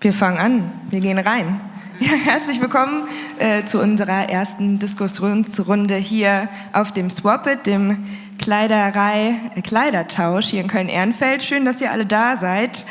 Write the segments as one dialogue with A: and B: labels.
A: Wir fangen an, wir gehen rein. Ja, herzlich willkommen äh, zu unserer ersten Diskussionsrunde hier auf dem Swap dem Kleiderei, äh, Kleidertausch hier in Köln-Ehrenfeld. Schön, dass ihr alle da seid.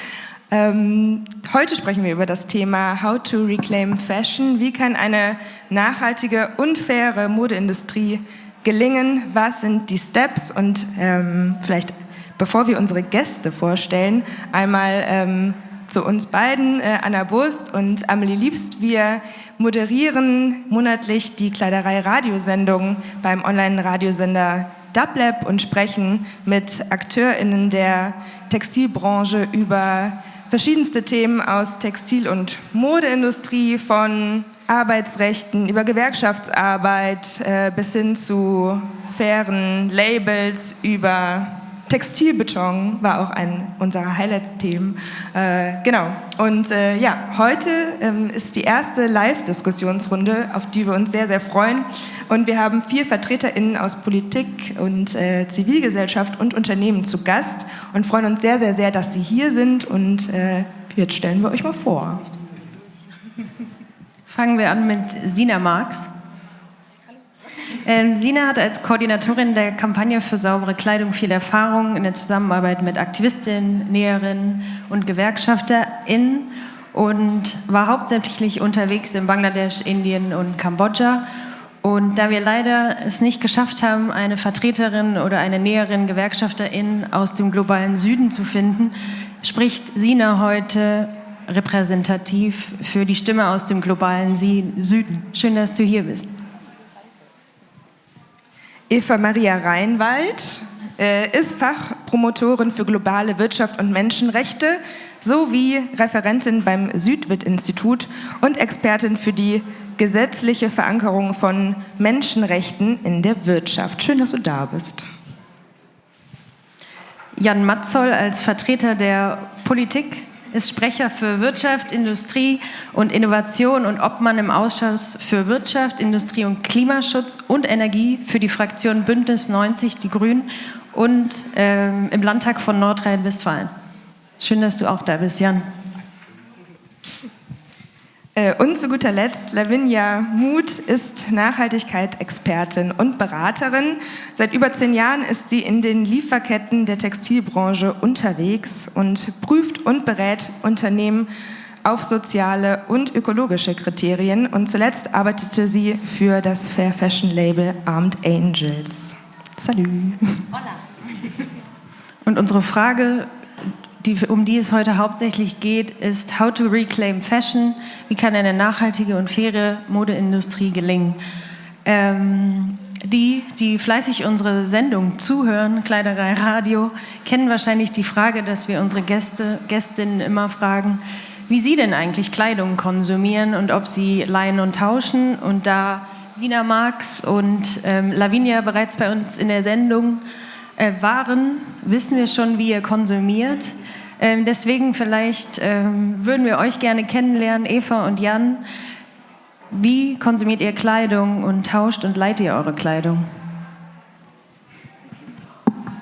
A: Ähm, heute sprechen wir über das Thema How to Reclaim Fashion. Wie kann eine nachhaltige und faire Modeindustrie gelingen? Was sind die Steps? Und ähm, vielleicht, bevor wir unsere Gäste vorstellen, einmal ähm, zu uns beiden, äh, Anna Burst und Amelie Liebst. Wir moderieren monatlich die Kleiderei-Radiosendung beim Online-Radiosender Dublab und sprechen mit AkteurInnen der Textilbranche über verschiedenste Themen aus Textil- und Modeindustrie, von Arbeitsrechten über Gewerkschaftsarbeit äh, bis hin zu fairen Labels, über Textilbeton war auch ein unserer Highlight-Themen. Äh, genau. Und äh, ja, heute ähm, ist die erste Live-Diskussionsrunde, auf die wir uns sehr, sehr freuen. Und wir haben vier VertreterInnen aus Politik und äh, Zivilgesellschaft und Unternehmen zu Gast und freuen uns sehr, sehr, sehr, dass Sie hier sind. Und äh, jetzt stellen wir euch mal vor.
B: Fangen wir an mit Sina Marx. Ähm, Sina hat als Koordinatorin der Kampagne für saubere Kleidung viel Erfahrung in der Zusammenarbeit mit Aktivistinnen, Näherinnen und GewerkschafterInnen und war hauptsächlich unterwegs in Bangladesch, Indien und Kambodscha. Und da wir leider es nicht geschafft haben, eine Vertreterin oder eine Näherin, Gewerkschafterin aus dem globalen Süden zu finden, spricht Sina heute repräsentativ für die Stimme aus dem globalen Süden. Schön, dass du hier bist.
A: Eva Maria Reinwald äh, ist Fachpromotorin für globale Wirtschaft und Menschenrechte sowie Referentin beim Südwit-Institut und Expertin für die gesetzliche Verankerung von Menschenrechten in der Wirtschaft. Schön, dass du da bist.
B: Jan Matzoll als Vertreter der Politik ist Sprecher für Wirtschaft, Industrie und Innovation und Obmann im Ausschuss für Wirtschaft, Industrie und Klimaschutz und Energie für die Fraktion Bündnis 90 Die Grünen und ähm, im Landtag von Nordrhein-Westfalen. Schön, dass du auch da bist, Jan.
A: Äh, und zu guter Letzt, Lavinia Muth ist Nachhaltigkeit-Expertin und Beraterin. Seit über zehn Jahren ist sie in den Lieferketten der Textilbranche unterwegs und prüft und berät Unternehmen auf soziale und ökologische Kriterien. Und zuletzt arbeitete sie für das Fair Fashion Label Armed Angels. Salut. Hola.
B: Und unsere Frage die, um die es heute hauptsächlich geht, ist How to Reclaim Fashion. Wie kann eine nachhaltige und faire Modeindustrie gelingen? Ähm, die, die fleißig unsere Sendung zuhören, Kleiderei Radio, kennen wahrscheinlich die Frage, dass wir unsere Gäste, Gästinnen immer fragen, wie sie denn eigentlich Kleidung konsumieren und ob sie leihen und tauschen. Und da Sina Marx und ähm, Lavinia bereits bei uns in der Sendung äh, waren, wissen wir schon, wie ihr konsumiert. Ähm, deswegen vielleicht ähm, würden wir euch gerne kennenlernen, Eva und Jan. Wie konsumiert ihr Kleidung und tauscht und leiht ihr eure Kleidung?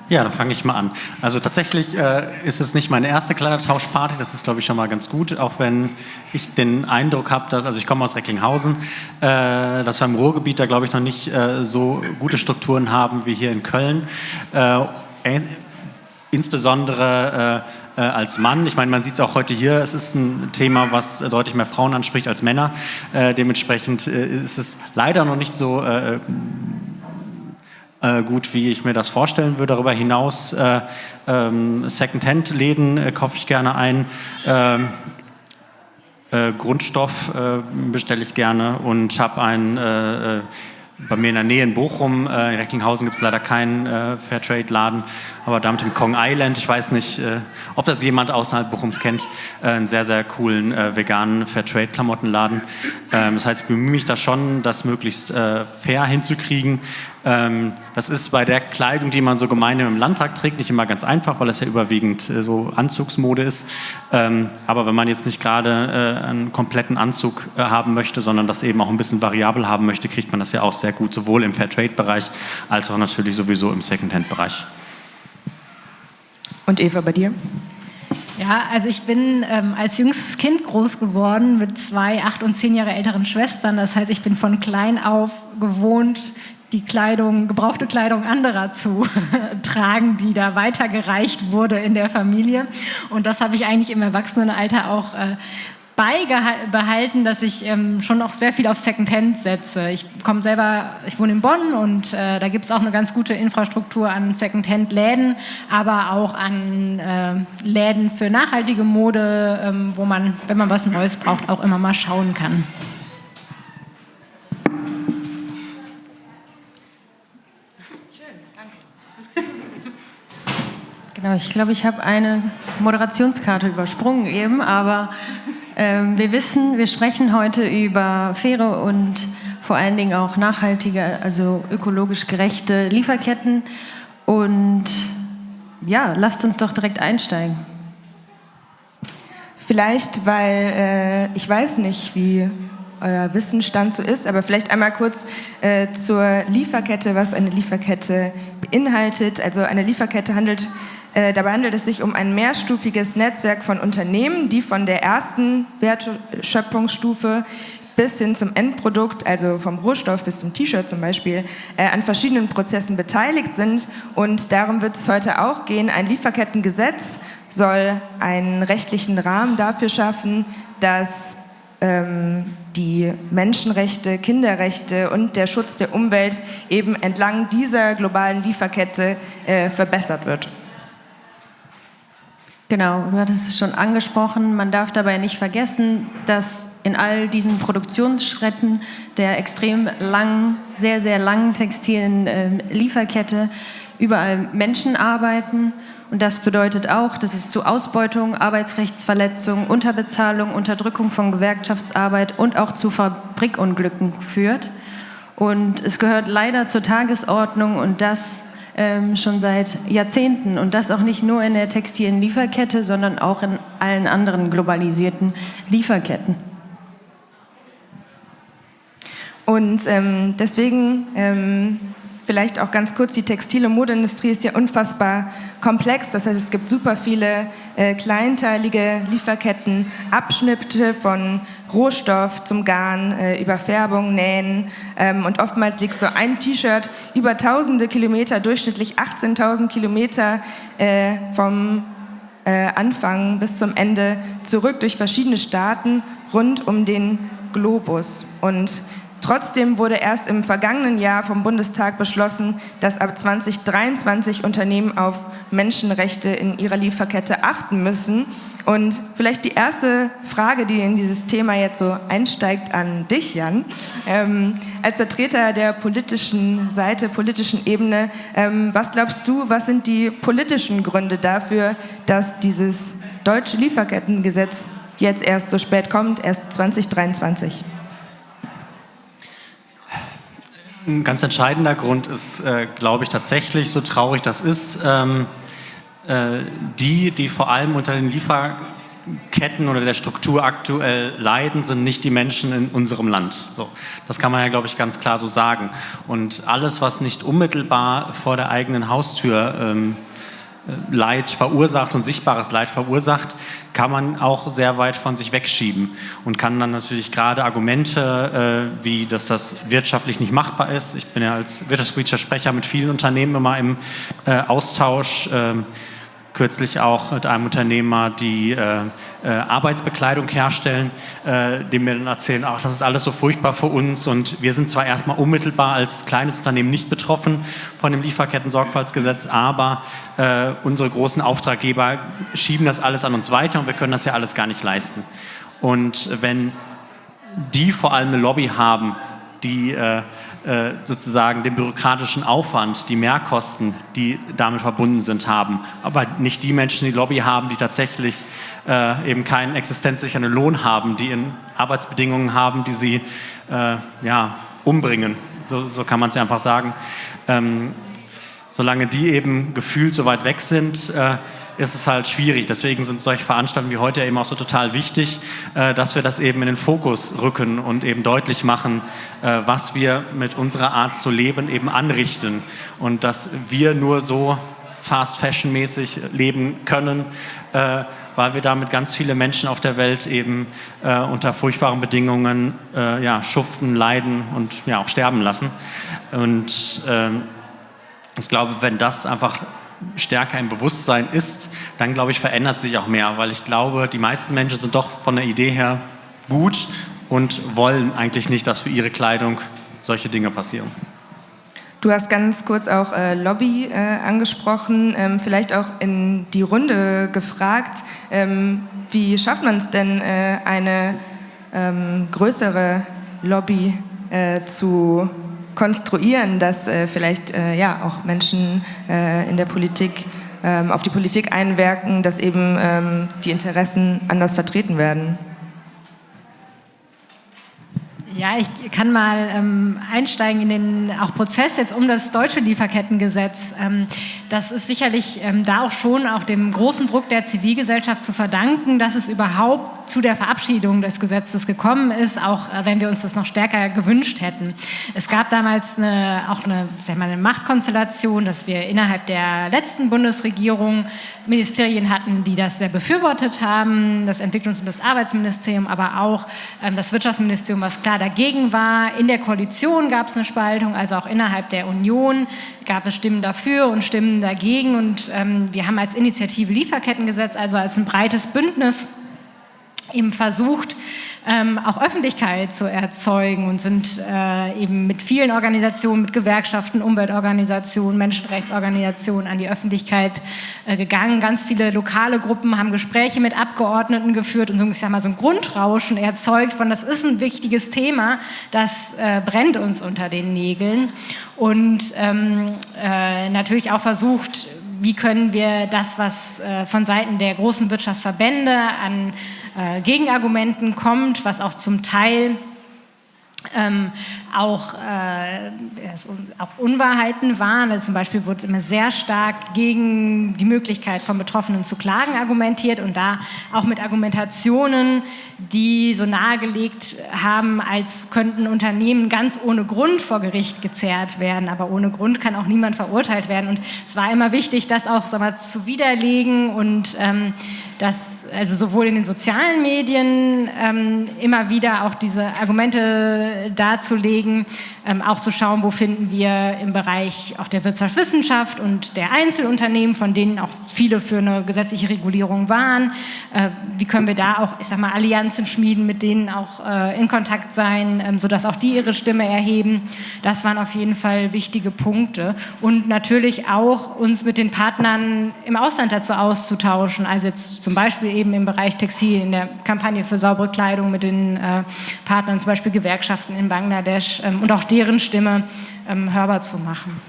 C: Ja, dann fange ich mal an. Also tatsächlich äh, ist es nicht meine erste Kleidertauschparty, das ist glaube ich schon mal ganz gut, auch wenn ich den Eindruck habe, dass, also ich komme aus Recklinghausen, äh, dass wir im Ruhrgebiet da glaube ich noch nicht äh, so gute Strukturen haben wie hier in Köln. Äh, insbesondere äh, als Mann. Ich meine, man sieht es auch heute hier, es ist ein Thema, was deutlich mehr Frauen anspricht als Männer. Äh, dementsprechend äh, ist es leider noch nicht so äh, äh, gut, wie ich mir das vorstellen würde. Darüber hinaus äh, ähm, Second-Hand-Läden kaufe ich gerne ein. Ähm, Grundstoff bestelle ich gerne und habe ein bei mir in der Nähe in Bochum, äh, in Recklinghausen gibt es leider keinen äh, Fairtrade-Laden, aber da mit dem Kong Island, ich weiß nicht, äh, ob das jemand außerhalb Bochums kennt, äh, einen sehr, sehr coolen äh, veganen Fairtrade-Klamottenladen. Ähm, das heißt, ich bemühe mich da schon, das möglichst äh, fair hinzukriegen. Ähm, das ist bei der Kleidung, die man so gemeinsam im Landtag trägt, nicht immer ganz einfach, weil das ja überwiegend äh, so Anzugsmode ist. Ähm, aber wenn man jetzt nicht gerade äh, einen kompletten Anzug äh, haben möchte, sondern das eben auch ein bisschen variabel haben möchte, kriegt man das ja auch sehr gut, sowohl im Fairtrade-Bereich als auch natürlich sowieso im Secondhand-Bereich.
A: Und Eva, bei dir?
D: Ja, also ich bin ähm, als jüngstes Kind groß geworden mit zwei acht und zehn Jahre älteren Schwestern. Das heißt, ich bin von klein auf gewohnt, die Kleidung, gebrauchte Kleidung anderer zu tragen, die da weitergereicht wurde in der Familie. Und das habe ich eigentlich im Erwachsenenalter auch äh, beibehalten, dass ich ähm, schon auch sehr viel auf Secondhand setze. Ich komme selber, ich wohne in Bonn und äh, da gibt es auch eine ganz gute Infrastruktur an Secondhand-Läden, aber auch an äh, Läden für nachhaltige Mode, ähm, wo man, wenn man was Neues braucht, auch immer mal schauen kann.
B: Genau, ich glaube, ich habe eine Moderationskarte übersprungen eben, aber ähm, wir wissen, wir sprechen heute über faire und vor allen Dingen auch nachhaltige, also ökologisch gerechte Lieferketten. Und ja, lasst uns doch direkt einsteigen.
A: Vielleicht, weil äh, ich weiß nicht, wie euer Wissensstand so ist, aber vielleicht einmal kurz äh, zur Lieferkette, was eine Lieferkette beinhaltet. Also eine Lieferkette handelt äh, dabei handelt es sich um ein mehrstufiges Netzwerk von Unternehmen, die von der ersten Wertschöpfungsstufe bis hin zum Endprodukt, also vom Rohstoff bis zum T-Shirt zum Beispiel, äh, an verschiedenen Prozessen beteiligt sind. Und darum wird es heute auch gehen. Ein Lieferkettengesetz soll einen rechtlichen Rahmen dafür schaffen, dass ähm, die Menschenrechte, Kinderrechte und der Schutz der Umwelt eben entlang dieser globalen Lieferkette äh, verbessert wird.
B: Genau, du hattest es schon angesprochen. Man darf dabei nicht vergessen, dass in all diesen Produktionsschritten der extrem langen, sehr, sehr langen textilen äh, Lieferkette überall Menschen arbeiten. Und das bedeutet auch, dass es zu Ausbeutung, Arbeitsrechtsverletzungen, Unterbezahlung, Unterdrückung von Gewerkschaftsarbeit und auch zu Fabrikunglücken führt. Und es gehört leider zur Tagesordnung und das ähm, schon seit Jahrzehnten und das auch nicht nur in der textilen Lieferkette, sondern auch in allen anderen globalisierten Lieferketten.
A: Und ähm, deswegen ähm, vielleicht auch ganz kurz, die Textil- und Modeindustrie ist ja unfassbar komplex. Das heißt, es gibt super viele äh, kleinteilige Lieferketten, Abschnitte von Rohstoff zum Garn, äh, über Färbung, Nähen. Ähm, und oftmals liegt so ein T-Shirt über tausende Kilometer, durchschnittlich 18.000 Kilometer äh, vom äh, Anfang bis zum Ende zurück durch verschiedene Staaten rund um den Globus. Und Trotzdem wurde erst im vergangenen Jahr vom Bundestag beschlossen, dass ab 2023 Unternehmen auf Menschenrechte in ihrer Lieferkette achten müssen. Und vielleicht die erste Frage, die in dieses Thema jetzt so einsteigt an dich, Jan. Ähm, als Vertreter der politischen Seite, politischen Ebene, ähm, was glaubst du, was sind die politischen Gründe dafür, dass dieses deutsche Lieferkettengesetz jetzt erst so spät kommt, erst 2023?
C: Ein ganz entscheidender Grund ist, äh, glaube ich, tatsächlich, so traurig das ist, ähm, äh, die, die vor allem unter den Lieferketten oder der Struktur aktuell leiden, sind nicht die Menschen in unserem Land. So, das kann man ja, glaube ich, ganz klar so sagen. Und alles, was nicht unmittelbar vor der eigenen Haustür ähm, Leid verursacht und sichtbares Leid verursacht, kann man auch sehr weit von sich wegschieben und kann dann natürlich gerade Argumente, äh, wie dass das wirtschaftlich nicht machbar ist. Ich bin ja als wirtschaftspolitischer Sprecher mit vielen Unternehmen immer im äh, Austausch. Äh, kürzlich auch mit einem Unternehmer, die äh, äh, Arbeitsbekleidung herstellen, äh, dem mir dann erzählen, ach, das ist alles so furchtbar für uns und wir sind zwar erstmal unmittelbar als kleines Unternehmen nicht betroffen von dem Lieferketten-Sorgfaltsgesetz, aber äh, unsere großen Auftraggeber schieben das alles an uns weiter und wir können das ja alles gar nicht leisten. Und wenn die vor allem eine Lobby haben, die äh, sozusagen den bürokratischen Aufwand, die Mehrkosten, die damit verbunden sind, haben. Aber nicht die Menschen, die Lobby haben, die tatsächlich äh, eben keinen existenzsichernden Lohn haben, die in Arbeitsbedingungen haben, die sie äh, ja, umbringen. So, so kann man es ja einfach sagen. Ähm, solange die eben gefühlt so weit weg sind, äh, ist es halt schwierig. Deswegen sind solche Veranstaltungen wie heute eben auch so total wichtig, äh, dass wir das eben in den Fokus rücken und eben deutlich machen, äh, was wir mit unserer Art zu leben eben anrichten und dass wir nur so Fast Fashion mäßig leben können, äh, weil wir damit ganz viele Menschen auf der Welt eben unter furchtbaren Bedingungen ja, schuften, leiden und ja auch sterben lassen. Und ähm, ich glaube, wenn das einfach stärker im Bewusstsein ist, dann glaube ich, verändert sich auch mehr, weil ich glaube, die meisten Menschen sind doch von der Idee her gut und wollen eigentlich nicht, dass für ihre Kleidung solche Dinge passieren.
A: Du hast ganz kurz auch äh, Lobby äh, angesprochen, ähm, vielleicht auch in die Runde gefragt, ähm, wie schafft man es denn, äh, eine ähm, größere Lobby äh, zu konstruieren, dass äh, vielleicht äh, ja, auch Menschen in der Politik ähm, auf die Politik einwirken, dass eben ähm, die Interessen anders vertreten werden?
D: Ja, ich kann mal ähm, einsteigen in den auch Prozess jetzt um das deutsche Lieferkettengesetz. Ähm, das ist sicherlich ähm, da auch schon auch dem großen Druck der Zivilgesellschaft zu verdanken, dass es überhaupt zu der Verabschiedung des Gesetzes gekommen ist, auch äh, wenn wir uns das noch stärker gewünscht hätten. Es gab damals eine, auch eine, sag mal, eine Machtkonstellation, dass wir innerhalb der letzten Bundesregierung Ministerien hatten, die das sehr befürwortet haben, das Entwicklungs- und das Arbeitsministerium, aber auch ähm, das Wirtschaftsministerium, was klar dagegen war. In der Koalition gab es eine Spaltung, also auch innerhalb der Union gab es Stimmen dafür und Stimmen dagegen. Und ähm, wir haben als Initiative Lieferkettengesetz, also als ein breites Bündnis, eben versucht, ähm, auch Öffentlichkeit zu erzeugen und sind äh, eben mit vielen Organisationen, mit Gewerkschaften, Umweltorganisationen, Menschenrechtsorganisationen an die Öffentlichkeit äh, gegangen. Ganz viele lokale Gruppen haben Gespräche mit Abgeordneten geführt und so, ich sag mal, so ein Grundrauschen erzeugt von, das ist ein wichtiges Thema, das äh, brennt uns unter den Nägeln. Und ähm, äh, natürlich auch versucht, wie können wir das, was äh, von Seiten der großen Wirtschaftsverbände an äh, Gegenargumenten kommt, was auch zum Teil ähm, auch, äh, auch Unwahrheiten waren. Also zum Beispiel wurde immer sehr stark gegen die Möglichkeit von Betroffenen zu klagen argumentiert und da auch mit Argumentationen, die so nahegelegt haben, als könnten Unternehmen ganz ohne Grund vor Gericht gezerrt werden. Aber ohne Grund kann auch niemand verurteilt werden. Und es war immer wichtig, das auch sag mal, zu widerlegen und ähm, das, also sowohl in den sozialen Medien ähm, immer wieder auch diese Argumente darzulegen, ähm, auch zu schauen, wo finden wir im Bereich auch der Wirtschaftswissenschaft und der Einzelunternehmen, von denen auch viele für eine gesetzliche Regulierung waren, äh, wie können wir da auch, ich sag mal, Allianzen schmieden, mit denen auch äh, in Kontakt sein, ähm, sodass auch die ihre Stimme erheben. Das waren auf jeden Fall wichtige Punkte. Und natürlich auch uns mit den Partnern im Ausland dazu auszutauschen, also jetzt zum Beispiel eben im Bereich Textil, in der Kampagne für saubere Kleidung mit den äh, Partnern, zum Beispiel Gewerkschaften in Bangladesch, ähm, und auch deren Stimme ähm, hörbar zu machen.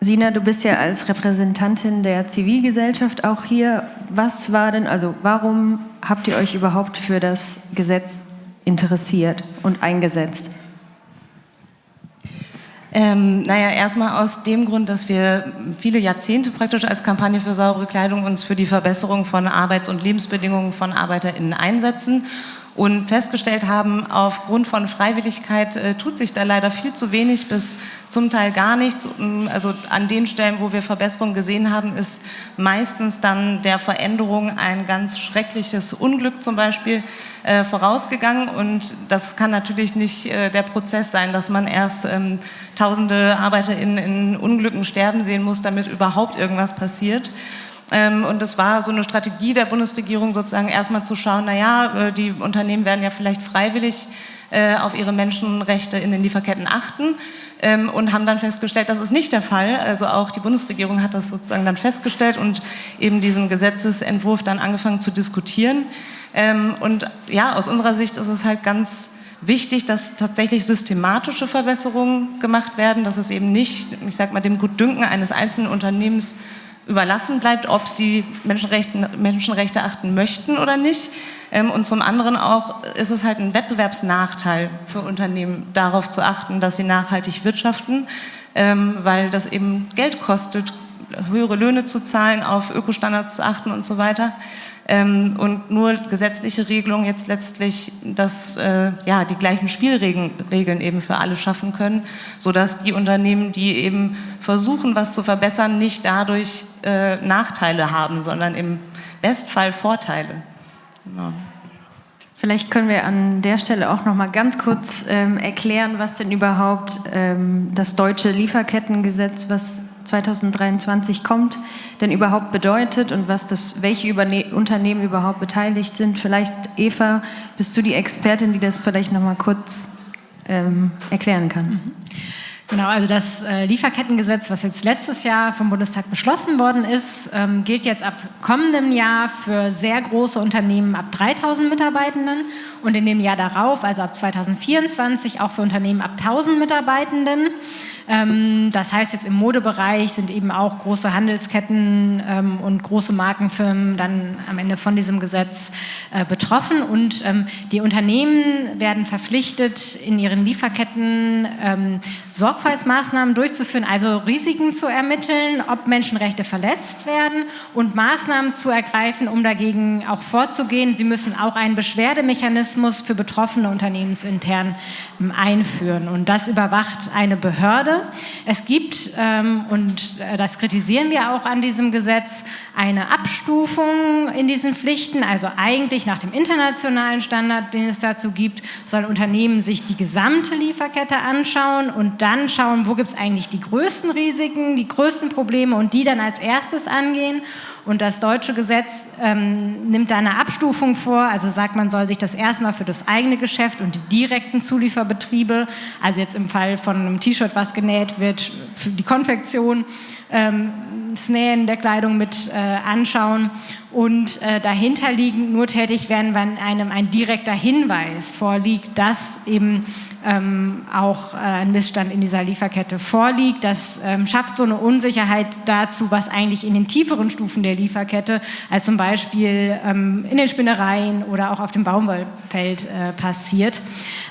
B: Sina, du bist ja als Repräsentantin der Zivilgesellschaft auch hier. Was war denn, also warum habt ihr euch überhaupt für das Gesetz interessiert und eingesetzt?
E: Ähm, naja, erstmal aus dem Grund, dass wir viele Jahrzehnte praktisch als Kampagne für saubere Kleidung uns für die Verbesserung von Arbeits- und Lebensbedingungen von ArbeiterInnen einsetzen und festgestellt haben, aufgrund von Freiwilligkeit äh, tut sich da leider viel zu wenig bis zum Teil gar nichts. Also an den Stellen, wo wir Verbesserungen gesehen haben, ist meistens dann der Veränderung ein ganz schreckliches Unglück zum Beispiel äh, vorausgegangen und das kann natürlich nicht äh, der Prozess sein, dass man erst ähm, tausende ArbeiterInnen in Unglücken sterben sehen muss, damit überhaupt irgendwas passiert. Ähm, und es war so eine Strategie der Bundesregierung sozusagen erstmal zu schauen, naja, äh, die Unternehmen werden ja vielleicht freiwillig äh, auf ihre Menschenrechte in den Lieferketten achten ähm, und haben dann festgestellt, das ist nicht der Fall. Also auch die Bundesregierung hat das sozusagen dann festgestellt und eben diesen Gesetzesentwurf dann angefangen zu diskutieren. Ähm, und ja, aus unserer Sicht ist es halt ganz wichtig, dass tatsächlich systematische Verbesserungen gemacht werden, dass es eben nicht, ich sag mal, dem Gutdünken eines einzelnen Unternehmens überlassen bleibt, ob sie Menschenrechte, Menschenrechte achten möchten oder nicht. Ähm, und zum anderen auch ist es halt ein Wettbewerbsnachteil für Unternehmen, darauf zu achten, dass sie nachhaltig wirtschaften, ähm, weil das eben Geld kostet, höhere Löhne zu zahlen, auf Ökostandards zu achten und so weiter. ähm, und nur gesetzliche Regelungen jetzt letztlich das, äh, ja, die gleichen Spielregeln Regeln eben für alle schaffen können, sodass die Unternehmen, die eben versuchen, was zu verbessern, nicht dadurch äh, Nachteile haben, sondern im Bestfall Vorteile. Genau.
B: Vielleicht können wir an der Stelle auch noch mal ganz kurz ähm, erklären, was denn überhaupt ähm, das deutsche Lieferkettengesetz, was 2023 kommt, denn überhaupt bedeutet und was das, welche Überne Unternehmen überhaupt beteiligt sind. Vielleicht, Eva, bist du die Expertin, die das vielleicht noch mal kurz ähm, erklären kann? Mhm.
D: Genau, also das äh, Lieferkettengesetz, was jetzt letztes Jahr vom Bundestag beschlossen worden ist, ähm, gilt jetzt ab kommendem Jahr für sehr große Unternehmen ab 3000 Mitarbeitenden und in dem Jahr darauf, also ab 2024, auch für Unternehmen ab 1000 Mitarbeitenden. Ähm, das heißt, jetzt im Modebereich sind eben auch große Handelsketten ähm, und große Markenfirmen dann am Ende von diesem Gesetz äh, betroffen. Und ähm, die Unternehmen werden verpflichtet, in ihren Lieferketten Sorgfaltsmaßnahmen durchzuführen, also Risiken zu ermitteln, ob Menschenrechte verletzt werden und Maßnahmen zu ergreifen, um dagegen auch vorzugehen. Sie müssen auch einen Beschwerdemechanismus für betroffene Unternehmensintern einführen. Und das überwacht eine Behörde Behörde. Es gibt, ähm, und äh, das kritisieren wir auch an diesem Gesetz, eine Abstufung in diesen Pflichten. Also eigentlich nach dem internationalen Standard, den es dazu gibt, sollen Unternehmen sich die gesamte Lieferkette anschauen und dann schauen, wo gibt es eigentlich die größten Risiken, die größten Probleme und die dann als erstes angehen. Und das deutsche Gesetz ähm, nimmt da eine Abstufung vor, also sagt, man soll sich das erstmal für das eigene Geschäft und die direkten Zulieferbetriebe, also jetzt im Fall von einem T-Shirt, was genäht wird, für die Konfektion, ähm, das Nähen der Kleidung mit äh, anschauen und äh, dahinter liegen nur tätig werden, wenn einem ein direkter Hinweis vorliegt, dass eben ähm, auch äh, ein Missstand in dieser Lieferkette vorliegt. Das ähm, schafft so eine Unsicherheit dazu, was eigentlich in den tieferen Stufen der Lieferkette, als zum Beispiel ähm, in den Spinnereien oder auch auf dem Baumwollfeld äh, passiert.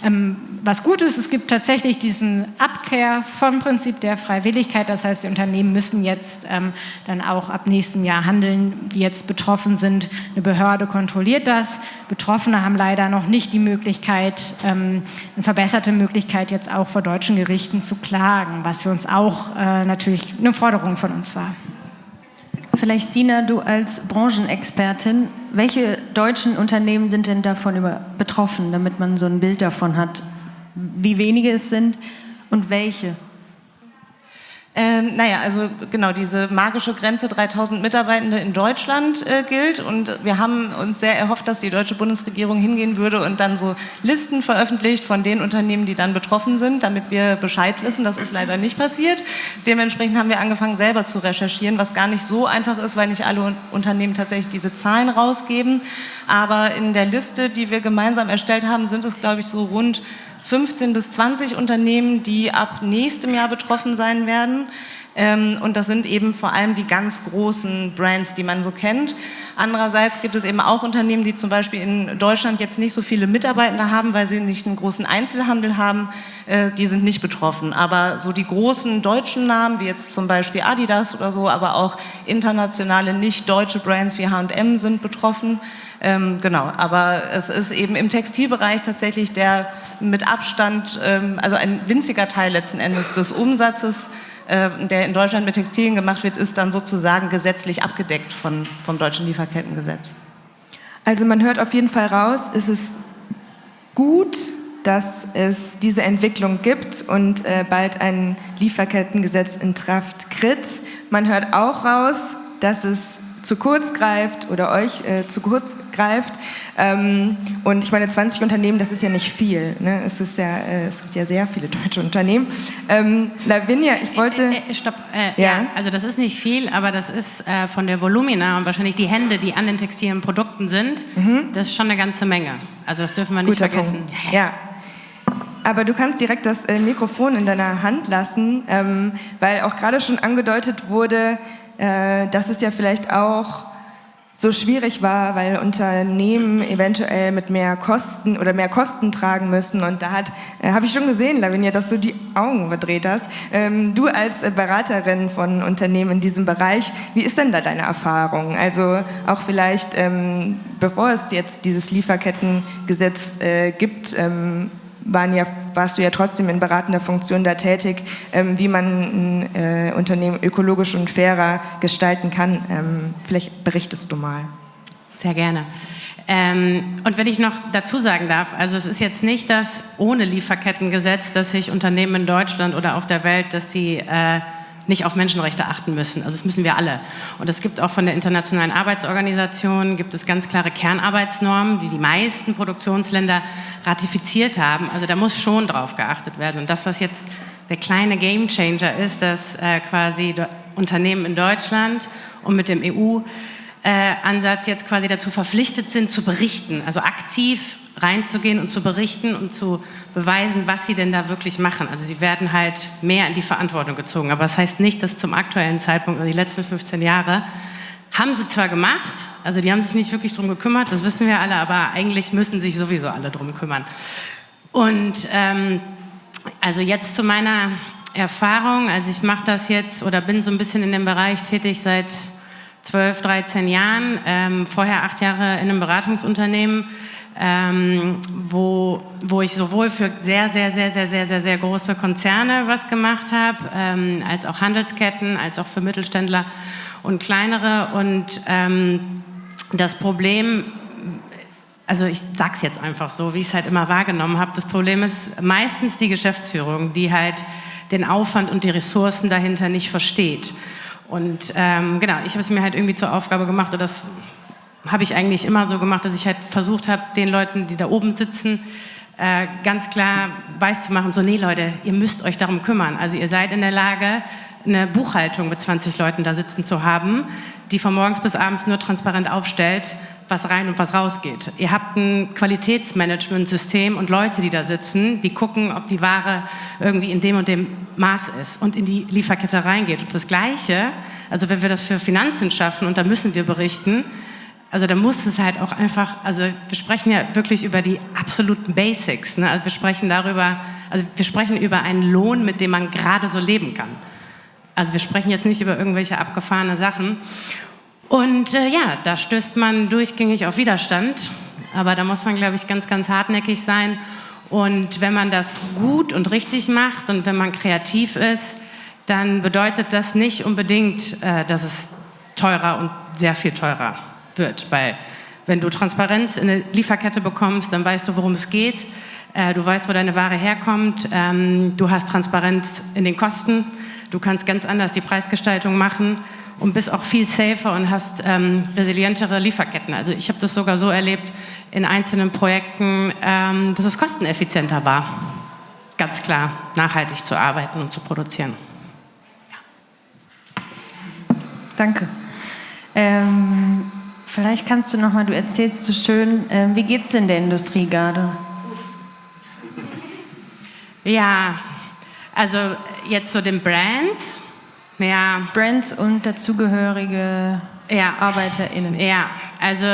D: Ähm, was gut ist, es gibt tatsächlich diesen Abkehr vom Prinzip der Freiwilligkeit. Das heißt, die Unternehmen müssen jetzt ähm, dann auch ab nächstem Jahr handeln, die jetzt betroffen sind. Eine Behörde kontrolliert das. Betroffene haben leider noch nicht die Möglichkeit, ähm, eine verbesserte Möglichkeit jetzt auch vor deutschen Gerichten zu klagen, was für uns auch äh, natürlich eine Forderung von uns war.
B: Vielleicht Sina, du als Branchenexpertin, welche deutschen Unternehmen sind denn davon betroffen, damit man so ein Bild davon hat, wie wenige es sind und welche?
E: Ähm, naja, also genau, diese magische Grenze 3000 Mitarbeitende in Deutschland äh, gilt und wir haben uns sehr erhofft, dass die deutsche Bundesregierung hingehen würde und dann so Listen veröffentlicht von den Unternehmen, die dann betroffen sind, damit wir Bescheid wissen. Das ist leider nicht passiert. Dementsprechend haben wir angefangen, selber zu recherchieren, was gar nicht so einfach ist, weil nicht alle Unternehmen tatsächlich diese Zahlen rausgeben. Aber in der Liste, die wir gemeinsam erstellt haben, sind es, glaube ich, so rund 15 bis 20 Unternehmen, die ab nächstem Jahr betroffen sein werden. Ähm, und das sind eben vor allem die ganz großen Brands, die man so kennt. Andererseits gibt es eben auch Unternehmen, die zum Beispiel in Deutschland jetzt nicht so viele Mitarbeiter haben, weil sie nicht einen großen Einzelhandel haben. Äh, die sind nicht betroffen. Aber so die großen deutschen Namen, wie jetzt zum Beispiel Adidas oder so, aber auch internationale nicht deutsche Brands wie H&M sind betroffen. Ähm, genau, aber es ist eben im Textilbereich tatsächlich der mit Abstand, ähm, also ein winziger Teil letzten Endes des Umsatzes, äh, der in Deutschland mit Textilien gemacht wird, ist dann sozusagen gesetzlich abgedeckt von, vom deutschen Lieferkettengesetz.
A: Also man hört auf jeden Fall raus, es ist gut, dass es diese Entwicklung gibt und äh, bald ein Lieferkettengesetz in Kraft tritt. Man hört auch raus, dass es zu kurz greift oder euch äh, zu kurz greift. Ähm, und ich meine, 20 Unternehmen, das ist ja nicht viel. Ne? Es, ist ja, äh, es gibt ja sehr viele deutsche Unternehmen. Ähm, Lavinia, ich wollte...
F: Äh, äh, stopp, äh, ja. ja. also das ist nicht viel, aber das ist äh, von der Volumina und wahrscheinlich die Hände, die an den textilen Produkten sind, mhm. das ist schon eine ganze Menge. Also das dürfen wir nicht
A: Guter
F: vergessen.
A: Punkt. Ja. Aber du kannst direkt das äh, Mikrofon in deiner Hand lassen, ähm, weil auch gerade schon angedeutet wurde, äh, dass es ja vielleicht auch so schwierig war, weil Unternehmen eventuell mit mehr Kosten oder mehr Kosten tragen müssen. Und da äh, habe ich schon gesehen, Lavinia, dass du die Augen verdreht hast. Ähm, du als Beraterin von Unternehmen in diesem Bereich, wie ist denn da deine Erfahrung? Also auch vielleicht, ähm, bevor es jetzt dieses Lieferkettengesetz äh, gibt, ähm, waren ja, warst du ja trotzdem in beratender Funktion da tätig, ähm, wie man ein äh, Unternehmen ökologisch und fairer gestalten kann. Ähm, vielleicht berichtest du mal.
F: Sehr gerne. Ähm, und wenn ich noch dazu sagen darf, also es ist jetzt nicht das ohne Lieferkettengesetz, dass sich Unternehmen in Deutschland oder auf der Welt, dass sie äh, nicht auf Menschenrechte achten müssen. Also das müssen wir alle. Und es gibt auch von der Internationalen Arbeitsorganisation, gibt es ganz klare Kernarbeitsnormen, die die meisten Produktionsländer ratifiziert haben. Also da muss schon drauf geachtet werden. Und das, was jetzt der kleine Gamechanger ist, dass äh, quasi Unternehmen in Deutschland und mit dem EU-Ansatz äh, jetzt quasi dazu verpflichtet sind, zu berichten, also aktiv reinzugehen und zu berichten und zu beweisen, was sie denn da wirklich machen. Also sie werden halt mehr in die Verantwortung gezogen. Aber das heißt nicht, dass zum aktuellen Zeitpunkt, also die letzten 15 Jahre, haben sie zwar gemacht, also die haben sich nicht wirklich darum gekümmert, das wissen wir alle, aber eigentlich müssen sich sowieso alle darum kümmern. Und ähm, also jetzt zu meiner Erfahrung, also ich mache das jetzt oder bin so ein bisschen in dem Bereich tätig seit 12, 13 Jahren, ähm, vorher acht Jahre in einem Beratungsunternehmen, ähm, wo, wo ich sowohl für sehr, sehr, sehr, sehr, sehr, sehr, sehr große Konzerne was gemacht habe, ähm, als auch Handelsketten, als auch für Mittelständler und kleinere. Und ähm, das Problem, also ich sage es jetzt einfach so, wie ich es halt immer wahrgenommen habe, das Problem ist meistens die Geschäftsführung, die halt den Aufwand und die Ressourcen dahinter nicht versteht. Und ähm, genau, ich habe es mir halt irgendwie zur Aufgabe gemacht, oder das habe ich eigentlich immer so gemacht, dass ich halt versucht habe, den Leuten, die da oben sitzen, äh, ganz klar weiß zu machen, so nee Leute, ihr müsst euch darum kümmern. Also ihr seid in der Lage, eine Buchhaltung mit 20 Leuten da sitzen zu haben, die von morgens bis abends nur transparent aufstellt, was rein und was rausgeht. Ihr habt ein Qualitätsmanagementsystem und Leute, die da sitzen, die gucken, ob die Ware irgendwie in dem und dem Maß ist und in die Lieferkette reingeht. Und das Gleiche, also wenn wir das für Finanzen schaffen und da müssen wir berichten, also da muss es halt auch einfach, also wir sprechen ja wirklich über die absoluten Basics. Ne? Also wir sprechen darüber, also wir sprechen über einen Lohn, mit dem man gerade so leben kann. Also wir sprechen jetzt nicht über irgendwelche abgefahrene Sachen. Und äh, ja, da stößt man durchgängig auf Widerstand. Aber da muss man, glaube ich, ganz, ganz hartnäckig sein. Und wenn man das gut und richtig macht und wenn man kreativ ist, dann bedeutet das nicht unbedingt, äh, dass es teurer und sehr viel teurer wird. Weil wenn du Transparenz in der Lieferkette bekommst, dann weißt du, worum es geht. Äh, du weißt, wo deine Ware herkommt. Ähm, du hast Transparenz in den Kosten. Du kannst ganz anders die Preisgestaltung machen und bist auch viel safer und hast ähm, resilientere Lieferketten. Also ich habe das sogar so erlebt in einzelnen Projekten, ähm, dass es kosteneffizienter war, ganz klar nachhaltig zu arbeiten und zu produzieren.
B: Ja. Danke. Ähm, Vielleicht kannst du noch mal, du erzählst so schön, äh, wie geht's denn der Industrie gerade?
F: Ja, also jetzt so den Brands. Ja.
B: Brands und dazugehörige ja. ArbeiterInnen.
F: Ja, also,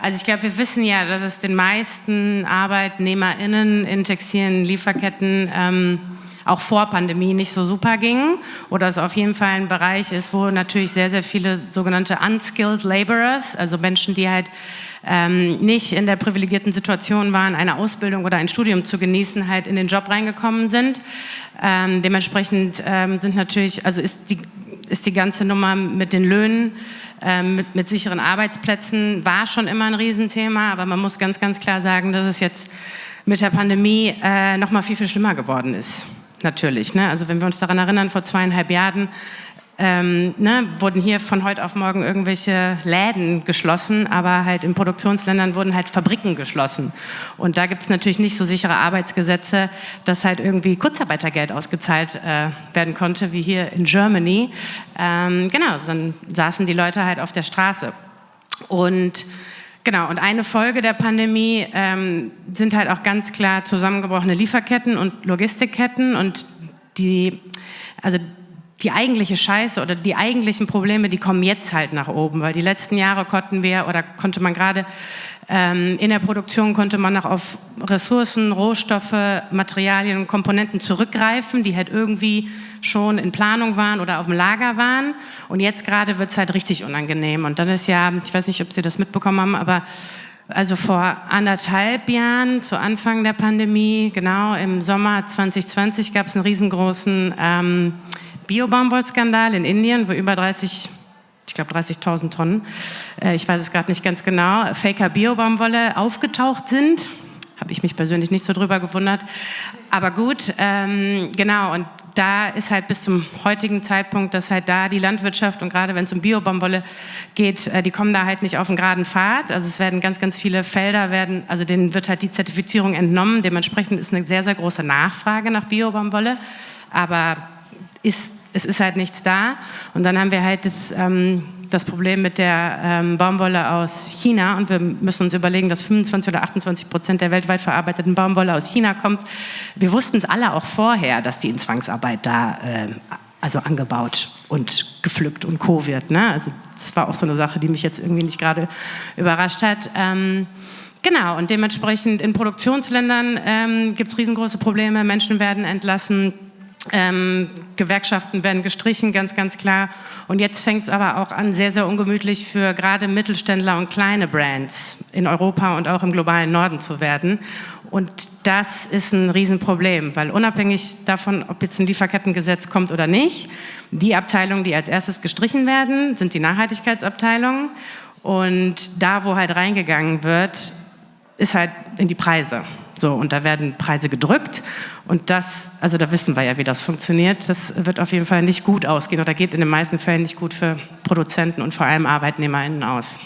F: also ich glaube, wir wissen ja, dass es den meisten ArbeitnehmerInnen in textilen Lieferketten ähm, auch vor Pandemie nicht so super ging. Oder es auf jeden Fall ein Bereich ist, wo natürlich sehr, sehr viele sogenannte unskilled laborers, also Menschen, die halt ähm, nicht in der privilegierten Situation waren, eine Ausbildung oder ein Studium zu genießen, halt in den Job reingekommen sind. Ähm, dementsprechend ähm, sind natürlich, also ist die, ist die ganze Nummer mit den Löhnen, ähm, mit, mit sicheren Arbeitsplätzen, war schon immer ein Riesenthema, aber man muss ganz, ganz klar sagen, dass es jetzt mit der Pandemie äh, noch mal viel, viel schlimmer geworden ist natürlich. Ne? Also wenn wir uns daran erinnern, vor zweieinhalb Jahren ähm, ne, wurden hier von heute auf morgen irgendwelche Läden geschlossen, aber halt in Produktionsländern wurden halt Fabriken geschlossen. Und da gibt es natürlich nicht so sichere Arbeitsgesetze, dass halt irgendwie Kurzarbeitergeld ausgezahlt äh, werden konnte, wie hier in Germany. Ähm, genau, dann saßen die Leute halt auf der Straße. Und Genau, und eine Folge der Pandemie ähm, sind halt auch ganz klar zusammengebrochene Lieferketten und Logistikketten und die, also die eigentliche Scheiße oder die eigentlichen Probleme, die kommen jetzt halt nach oben, weil die letzten Jahre konnten wir oder konnte man gerade ähm, in der Produktion konnte man noch auf Ressourcen, Rohstoffe, Materialien und Komponenten zurückgreifen, die halt irgendwie schon in Planung waren oder auf dem Lager waren. Und jetzt gerade wird es halt richtig unangenehm. Und dann ist ja, ich weiß nicht, ob Sie das mitbekommen haben, aber also vor anderthalb Jahren, zu Anfang der Pandemie, genau im Sommer 2020, gab es einen riesengroßen ähm, Bio-Baumwollskandal in Indien, wo über 30 ich glaube 30.000 Tonnen, äh, ich weiß es gerade nicht ganz genau, Faker Bio-Baumwolle aufgetaucht sind. Habe ich mich persönlich nicht so drüber gewundert. Aber gut, ähm, genau, und da ist halt bis zum heutigen Zeitpunkt, dass halt da die Landwirtschaft und gerade wenn es um Biobaumwolle geht, äh, die kommen da halt nicht auf einen geraden Pfad. Also es werden ganz, ganz viele Felder werden, also denen wird halt die Zertifizierung entnommen. Dementsprechend ist eine sehr, sehr große Nachfrage nach Biobaumwolle. Aber ist, es ist halt nichts da. Und dann haben wir halt das, ähm, das Problem mit der ähm, Baumwolle aus China und wir müssen uns überlegen, dass 25 oder 28 Prozent der weltweit verarbeiteten Baumwolle aus China kommt. Wir wussten es alle auch vorher, dass die in Zwangsarbeit da äh, also angebaut und gepflückt und co wird. Ne? Also das war auch so eine Sache, die mich jetzt irgendwie nicht gerade überrascht hat. Ähm, genau, und dementsprechend in Produktionsländern ähm, gibt es riesengroße Probleme, Menschen werden entlassen, ähm, Gewerkschaften werden gestrichen, ganz, ganz klar. Und jetzt fängt es aber auch an, sehr, sehr ungemütlich für gerade Mittelständler und kleine Brands in Europa und auch im globalen Norden zu werden. Und das ist ein Riesenproblem, weil unabhängig davon, ob jetzt ein Lieferkettengesetz kommt oder nicht, die Abteilungen, die als erstes gestrichen werden, sind die Nachhaltigkeitsabteilungen. Und da, wo halt reingegangen wird, ist halt in die Preise. So, und da werden Preise gedrückt und das, also da wissen wir ja, wie das funktioniert. Das wird auf jeden Fall nicht gut ausgehen oder geht in den meisten Fällen nicht gut für Produzenten und vor allem ArbeitnehmerInnen aus.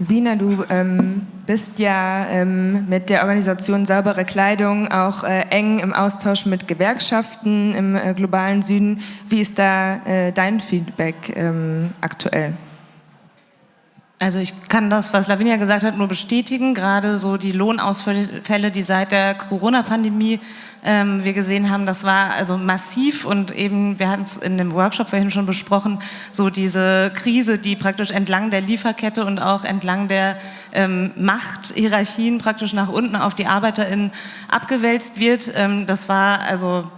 A: Sina, du ähm, bist ja ähm, mit der Organisation Saubere Kleidung auch äh, eng im Austausch mit Gewerkschaften im äh, globalen Süden. Wie ist da äh, dein Feedback ähm, aktuell?
E: Also ich kann das, was Lavinia gesagt hat, nur bestätigen. Gerade so die Lohnausfälle, die seit der Corona-Pandemie ähm, wir gesehen haben, das war also massiv und eben, wir hatten es in dem Workshop vorhin schon besprochen, so diese Krise, die praktisch entlang der Lieferkette und auch entlang der ähm, Machthierarchien praktisch nach unten auf die ArbeiterInnen abgewälzt wird. Ähm, das war also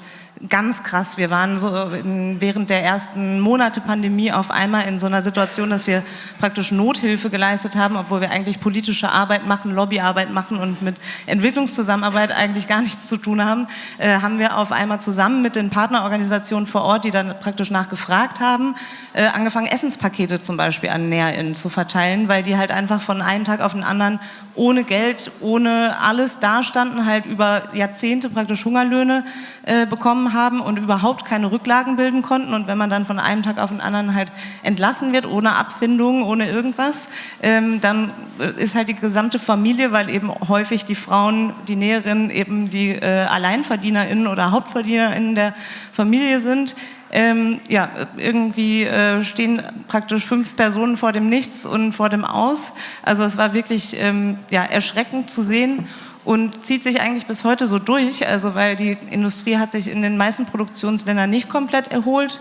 E: ganz krass. Wir waren so in, während der ersten Monate Pandemie auf einmal in so einer Situation, dass wir praktisch Nothilfe geleistet haben, obwohl wir eigentlich politische Arbeit machen, Lobbyarbeit machen und mit Entwicklungszusammenarbeit eigentlich gar nichts zu tun haben, äh, haben wir auf einmal zusammen mit den Partnerorganisationen vor Ort, die dann praktisch nachgefragt haben, äh, angefangen Essenspakete zum Beispiel an NäherInnen zu verteilen, weil die halt einfach von einem Tag auf den anderen ohne Geld, ohne alles dastanden, halt über Jahrzehnte praktisch Hungerlöhne äh, bekommen haben und überhaupt keine Rücklagen bilden konnten. Und wenn man dann von einem Tag auf den anderen halt entlassen wird, ohne Abfindung, ohne irgendwas, ähm, dann ist halt die gesamte Familie, weil eben häufig die Frauen, die Näherinnen eben die äh, AlleinverdienerInnen oder HauptverdienerInnen der Familie sind, ähm, ja, irgendwie äh, stehen praktisch fünf Personen vor dem Nichts und vor dem Aus. Also es war wirklich ähm, ja, erschreckend zu sehen und zieht sich eigentlich bis heute so durch, also weil die Industrie hat sich in den meisten Produktionsländern nicht komplett erholt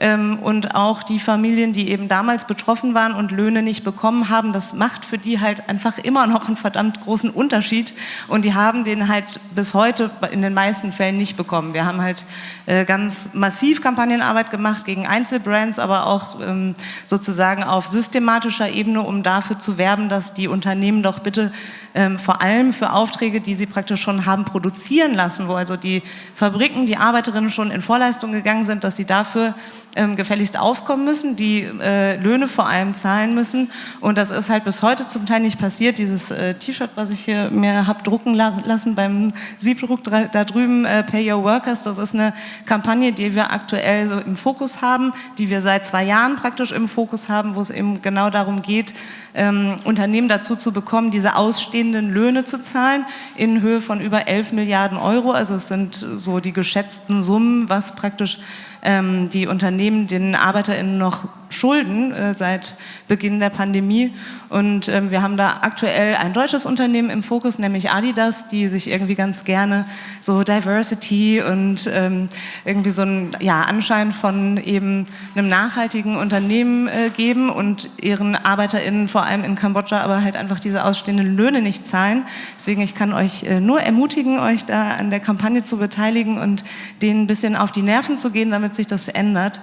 E: und auch die Familien, die eben damals betroffen waren und Löhne nicht bekommen haben, das macht für die halt einfach immer noch einen verdammt großen Unterschied und die haben den halt bis heute in den meisten Fällen nicht bekommen. Wir haben halt äh, ganz massiv Kampagnenarbeit gemacht gegen Einzelbrands, aber auch ähm, sozusagen auf systematischer Ebene, um dafür zu werben, dass die Unternehmen doch bitte ähm, vor allem für Aufträge, die sie praktisch schon haben produzieren lassen, wo also die Fabriken, die Arbeiterinnen schon in Vorleistung gegangen sind, dass sie dafür ähm, gefälligst aufkommen müssen, die äh, Löhne vor allem zahlen müssen. Und das ist halt bis heute zum Teil nicht passiert. Dieses äh, T-Shirt, was ich hier mir habe drucken la lassen beim Siebdruck da drüben, äh, Pay Your Workers, das ist eine Kampagne, die wir aktuell so im Fokus haben, die wir seit zwei Jahren praktisch im Fokus haben, wo es eben genau darum geht, ähm, Unternehmen dazu zu bekommen, diese ausstehenden Löhne zu zahlen in Höhe von über 11 Milliarden Euro. Also es sind so die geschätzten Summen, was praktisch die Unternehmen den ArbeiterInnen noch Schulden äh, seit Beginn der Pandemie. Und ähm, wir haben da aktuell ein deutsches Unternehmen im Fokus, nämlich Adidas, die sich irgendwie ganz gerne so Diversity und ähm, irgendwie so einen ja, Anschein von eben einem nachhaltigen Unternehmen äh, geben und ihren ArbeiterInnen vor allem in Kambodscha aber halt einfach diese ausstehenden Löhne nicht zahlen. Deswegen, ich kann euch äh, nur ermutigen, euch da an der Kampagne zu beteiligen und denen ein bisschen auf die Nerven zu gehen, damit sich das ändert.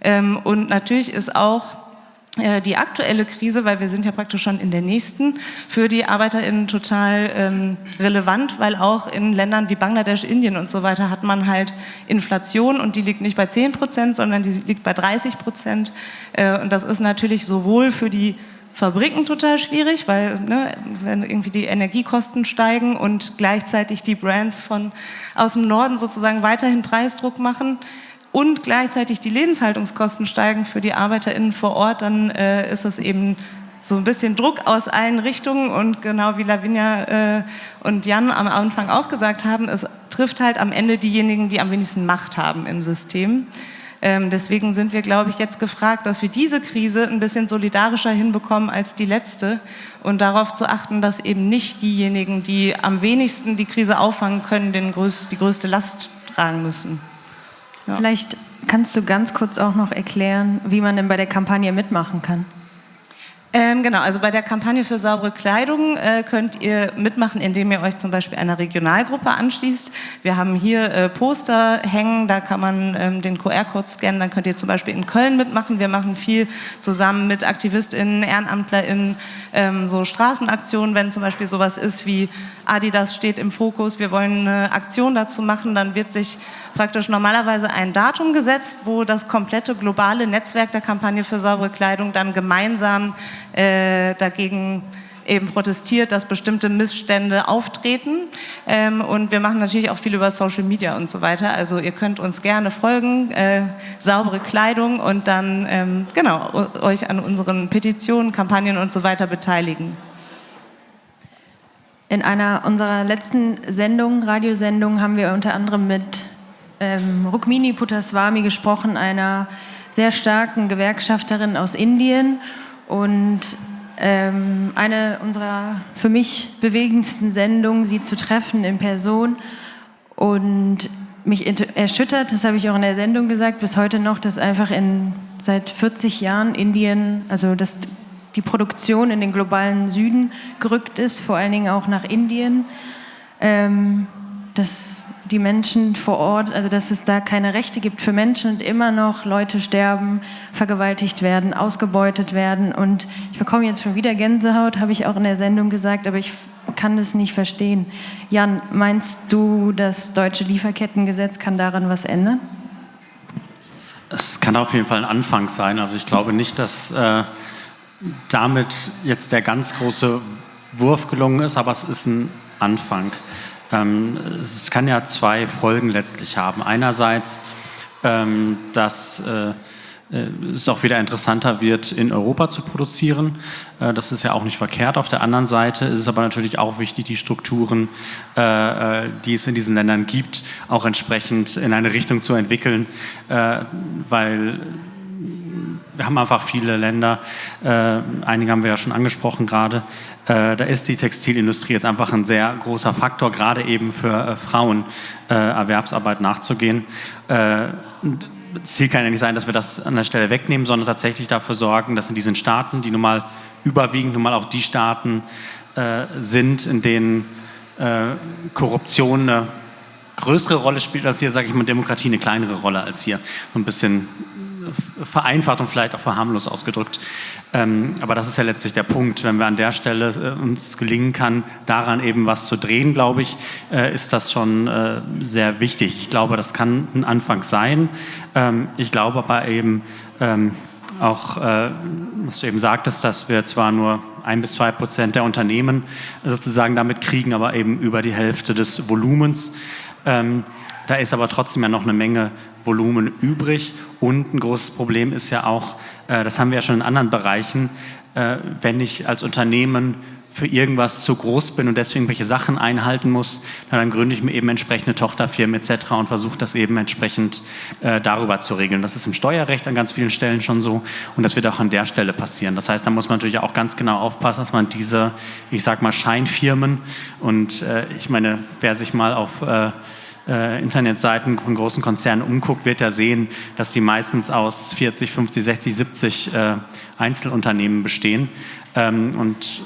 E: Ähm, und natürlich ist auch äh, die aktuelle Krise, weil wir sind ja praktisch schon in der nächsten, für die ArbeiterInnen total ähm, relevant, weil auch in Ländern wie Bangladesch, Indien und so weiter hat man halt Inflation und die liegt nicht bei 10 Prozent, sondern die liegt bei 30 Prozent. Äh, und das ist natürlich sowohl für die Fabriken total schwierig, weil ne, wenn irgendwie die Energiekosten steigen und gleichzeitig die Brands von aus dem Norden sozusagen weiterhin Preisdruck machen, und gleichzeitig die Lebenshaltungskosten steigen für die ArbeiterInnen vor Ort, dann äh, ist es eben so ein bisschen Druck aus allen Richtungen und genau wie Lavinia äh, und Jan am Anfang auch gesagt haben, es trifft halt am Ende diejenigen, die am wenigsten Macht haben im System. Ähm, deswegen sind wir, glaube ich, jetzt gefragt, dass wir diese Krise ein bisschen solidarischer hinbekommen als die letzte und darauf zu achten, dass eben nicht diejenigen, die am wenigsten die Krise auffangen können, größ die größte Last tragen müssen.
B: Ja. Vielleicht kannst du ganz kurz auch noch erklären, wie man denn bei der Kampagne mitmachen kann.
E: Ähm, genau, also bei der Kampagne für saubere Kleidung äh, könnt ihr mitmachen, indem ihr euch zum Beispiel einer Regionalgruppe anschließt. Wir haben hier äh, Poster hängen, da kann man ähm, den QR-Code scannen, dann könnt ihr zum Beispiel in Köln mitmachen. Wir machen viel zusammen mit AktivistInnen, EhrenamtlerInnen, ähm, so Straßenaktionen, wenn zum Beispiel sowas ist wie Adidas steht im Fokus, wir wollen eine Aktion dazu machen, dann wird sich praktisch normalerweise ein Datum gesetzt, wo das komplette globale Netzwerk der Kampagne für saubere Kleidung dann gemeinsam äh, dagegen eben protestiert, dass bestimmte Missstände auftreten. Ähm, und wir machen natürlich auch viel über Social Media und so weiter. Also ihr könnt uns gerne folgen, äh, saubere Kleidung und dann ähm, genau euch an unseren Petitionen, Kampagnen und so weiter beteiligen.
B: In einer unserer letzten Sendungen, Radiosendungen, haben wir unter anderem mit ähm, Rukmini Putaswami gesprochen, einer sehr starken Gewerkschafterin aus Indien. Und ähm, eine unserer für mich bewegendsten Sendungen, sie zu treffen in Person. Und mich erschüttert, das habe ich auch in der Sendung gesagt, bis heute noch, dass einfach in, seit 40 Jahren Indien, also dass die Produktion in den globalen Süden gerückt ist, vor allen Dingen auch nach Indien. Ähm, dass die Menschen vor Ort, also dass es da keine Rechte gibt für Menschen und immer noch Leute sterben, vergewaltigt werden, ausgebeutet werden. Und ich bekomme jetzt schon wieder Gänsehaut, habe ich auch in der Sendung gesagt, aber ich kann das nicht verstehen. Jan, meinst du, das deutsche Lieferkettengesetz kann daran was ändern?
C: Es kann auf jeden Fall ein Anfang sein. Also ich glaube nicht, dass äh, damit jetzt der ganz große Wurf gelungen ist, aber es ist ein Anfang. Ähm, es kann ja zwei Folgen letztlich haben. Einerseits, ähm, dass äh, äh, es auch wieder interessanter wird, in Europa zu produzieren. Äh, das ist ja auch nicht verkehrt. Auf der anderen Seite ist es aber natürlich auch wichtig, die Strukturen, die es in diesen Ländern gibt, auch entsprechend in eine Richtung zu entwickeln, weil wir haben einfach viele Länder, äh, einige haben wir ja schon angesprochen gerade, äh, da ist die Textilindustrie jetzt einfach ein sehr großer Faktor, gerade eben für äh, Frauen äh, Erwerbsarbeit nachzugehen. Äh, Ziel kann ja nicht sein, dass wir das an der Stelle wegnehmen, sondern tatsächlich dafür sorgen, dass in diesen Staaten, die nun mal überwiegend nun mal auch die Staaten äh, sind, in denen Korruption eine größere Rolle spielt als hier, sage ich mal, Demokratie eine kleinere Rolle als hier. So ein bisschen vereinfacht und vielleicht auch verharmlos ausgedrückt. Ähm, aber das ist ja letztlich der Punkt. Wenn wir an der Stelle äh, uns gelingen kann, daran eben was zu drehen, glaube ich, äh, ist das schon äh, sehr wichtig. Ich glaube, das kann ein Anfang sein. Ähm, ich glaube aber eben ähm, auch, äh, was du eben sagtest, dass wir zwar nur ein bis zwei Prozent der Unternehmen sozusagen damit kriegen, aber eben über die Hälfte des Volumens. Ähm, da ist aber trotzdem ja noch eine Menge Volumen übrig. Und ein großes Problem ist ja auch, äh, das haben wir ja schon in anderen Bereichen, äh, wenn ich als Unternehmen für irgendwas zu groß bin und deswegen welche Sachen einhalten muss, dann gründe ich mir eben entsprechende Tochterfirmen etc. und versuche das eben entsprechend äh, darüber zu regeln. Das ist im Steuerrecht an ganz vielen Stellen schon so und das wird auch an der Stelle passieren. Das heißt, da muss man natürlich auch ganz genau aufpassen, dass man diese, ich sag mal, Scheinfirmen und äh, ich meine, wer sich mal auf äh, äh, Internetseiten von großen Konzernen umguckt, wird er sehen, dass sie meistens aus 40, 50, 60, 70 äh, Einzelunternehmen bestehen. Ähm, und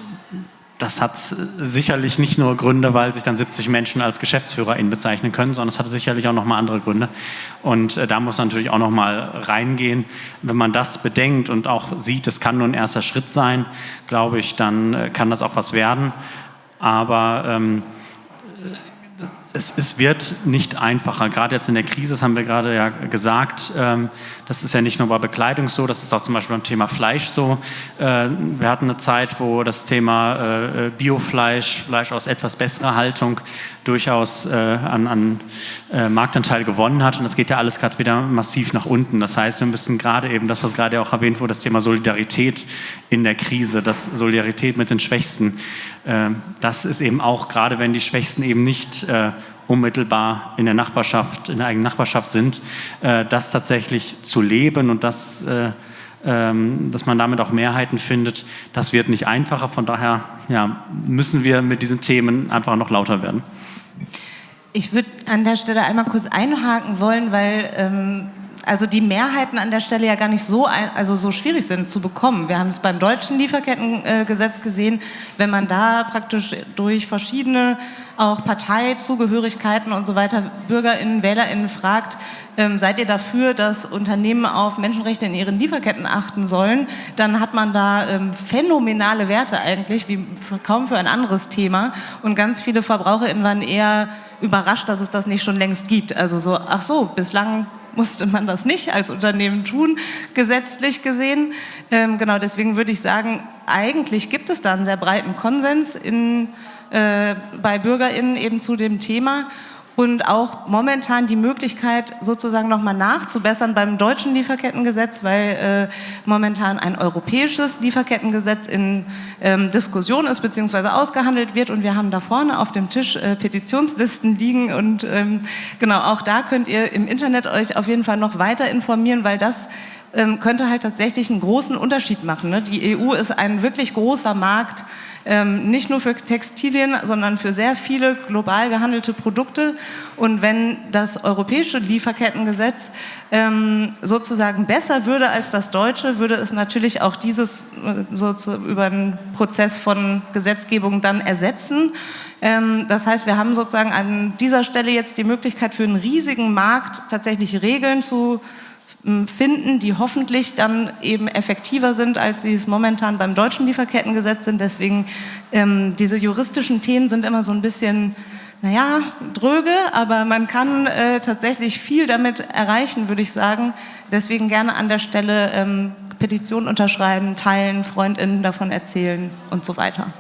C: das hat sicherlich nicht nur Gründe, weil sich dann 70 Menschen als Geschäftsführer ihn bezeichnen können, sondern es hat sicherlich auch nochmal andere Gründe. Und äh, da muss natürlich auch nochmal reingehen. Wenn man das bedenkt und auch sieht, es kann nur ein erster Schritt sein, glaube ich, dann äh, kann das auch was werden. Aber ähm, es, es, wird nicht einfacher. Gerade jetzt in der Krise, das haben wir gerade ja gesagt, ähm, das ist ja nicht nur bei Bekleidung so, das ist auch zum Beispiel beim Thema Fleisch so. Äh, wir hatten eine Zeit, wo das Thema äh, Biofleisch, Fleisch aus etwas besserer Haltung durchaus äh, an, an Marktanteil gewonnen hat und das geht ja alles gerade wieder massiv nach unten. Das heißt, wir müssen gerade eben das, was gerade auch erwähnt wurde, das Thema Solidarität in der Krise, das Solidarität mit den Schwächsten, das ist eben auch, gerade wenn die Schwächsten eben nicht unmittelbar in der Nachbarschaft, in der eigenen Nachbarschaft sind, äh, das tatsächlich zu leben und das, äh, ähm, dass man damit auch Mehrheiten findet, das wird nicht einfacher. Von daher ja, müssen wir mit diesen Themen einfach noch lauter werden.
E: Ich würde an der Stelle einmal kurz einhaken wollen, weil ähm, also die Mehrheiten an der Stelle ja gar nicht so, also so schwierig sind zu bekommen. Wir haben es beim deutschen Lieferkettengesetz gesehen, wenn man da praktisch durch verschiedene auch Parteizugehörigkeiten und so weiter BürgerInnen, WählerInnen fragt, ähm, seid ihr dafür, dass Unternehmen auf Menschenrechte in ihren Lieferketten achten sollen, dann hat man da ähm, phänomenale Werte eigentlich, wie kaum für ein anderes Thema. Und ganz viele VerbraucherInnen waren eher überrascht, dass es das nicht schon längst gibt. Also so, ach so, bislang musste man das nicht als Unternehmen tun, gesetzlich gesehen. Ähm, genau, deswegen würde ich sagen, eigentlich gibt es da einen sehr breiten Konsens in, äh, bei BürgerInnen eben zu dem Thema und auch momentan die Möglichkeit, sozusagen nochmal nachzubessern beim deutschen Lieferkettengesetz, weil äh, momentan ein europäisches Lieferkettengesetz in ähm, Diskussion ist bzw. ausgehandelt wird und wir haben da vorne auf dem Tisch äh, Petitionslisten liegen und ähm, genau auch da könnt ihr im Internet euch auf jeden Fall noch weiter informieren, weil das ähm, könnte halt tatsächlich einen großen Unterschied machen. Ne? Die EU ist ein wirklich großer Markt, ähm, nicht nur für Textilien, sondern für sehr viele global gehandelte Produkte. Und wenn das europäische Lieferkettengesetz ähm, sozusagen besser würde als das deutsche, würde es natürlich auch dieses äh, so über einen Prozess von Gesetzgebung dann ersetzen. Ähm, das heißt, wir haben sozusagen an dieser Stelle jetzt die Möglichkeit für einen riesigen Markt tatsächlich Regeln zu finden, die hoffentlich dann eben effektiver sind, als sie es momentan beim deutschen Lieferkettengesetz sind. Deswegen ähm, diese juristischen Themen sind immer so ein bisschen, naja, dröge, aber man kann äh, tatsächlich viel damit erreichen, würde ich sagen. Deswegen gerne an der Stelle ähm, Petitionen unterschreiben, teilen, FreundInnen davon erzählen und so weiter.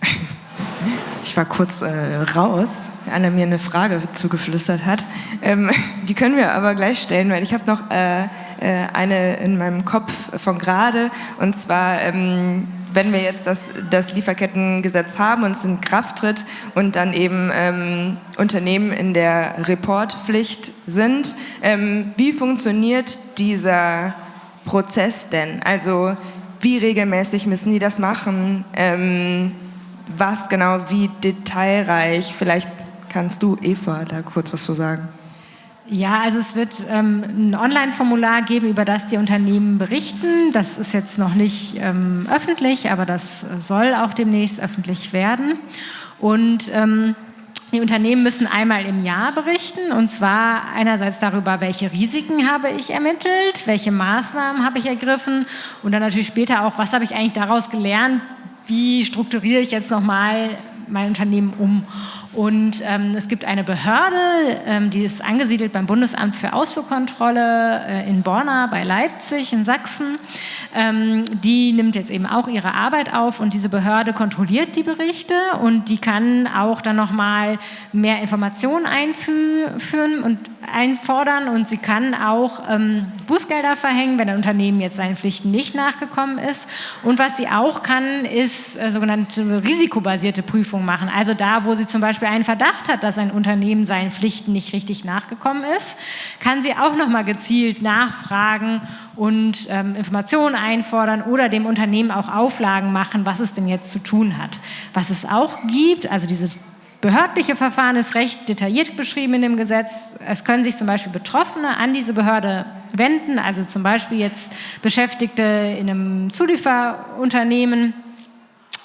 A: Ich war kurz äh, raus, Anna mir eine Frage zugeflüstert hat. Ähm, die können wir aber gleich stellen, weil ich habe noch äh, äh, eine in meinem Kopf von gerade. Und zwar, ähm, wenn wir jetzt das, das, Lieferkettengesetz haben und es in Kraft tritt und dann eben ähm, Unternehmen in der Reportpflicht sind, ähm, wie funktioniert dieser Prozess denn? Also wie regelmäßig müssen die das machen? Ähm, was genau, wie detailreich? Vielleicht kannst du, Eva, da kurz was zu sagen.
D: Ja, also es wird ähm, ein Online-Formular geben, über das die Unternehmen berichten. Das ist jetzt noch nicht ähm, öffentlich, aber das soll auch demnächst öffentlich werden. Und ähm, die Unternehmen müssen einmal im Jahr berichten, und zwar einerseits darüber, welche Risiken habe ich ermittelt, welche Maßnahmen habe ich ergriffen und dann natürlich später auch, was habe ich eigentlich daraus gelernt, wie strukturiere ich jetzt nochmal mein Unternehmen um. Und ähm, es gibt eine Behörde, ähm, die ist angesiedelt beim Bundesamt für Ausfuhrkontrolle äh, in Borna bei Leipzig in Sachsen. Ähm, die nimmt jetzt eben auch ihre Arbeit auf und diese Behörde kontrolliert die Berichte und die kann auch dann nochmal mehr Informationen einführen und einfordern und sie kann auch ähm, Bußgelder verhängen, wenn ein Unternehmen jetzt seinen Pflichten nicht nachgekommen ist. Und was sie auch kann, ist äh, sogenannte risikobasierte Prüfung machen. Also da, wo sie zum Beispiel einen Verdacht hat, dass ein Unternehmen seinen Pflichten nicht richtig nachgekommen ist, kann sie auch nochmal gezielt nachfragen und ähm, Informationen einfordern oder dem Unternehmen auch Auflagen machen, was es denn jetzt zu tun hat. Was es auch gibt, also dieses behördliche Verfahren ist recht detailliert beschrieben in dem Gesetz. Es können sich zum Beispiel Betroffene an diese Behörde wenden, also zum Beispiel jetzt Beschäftigte in einem Zulieferunternehmen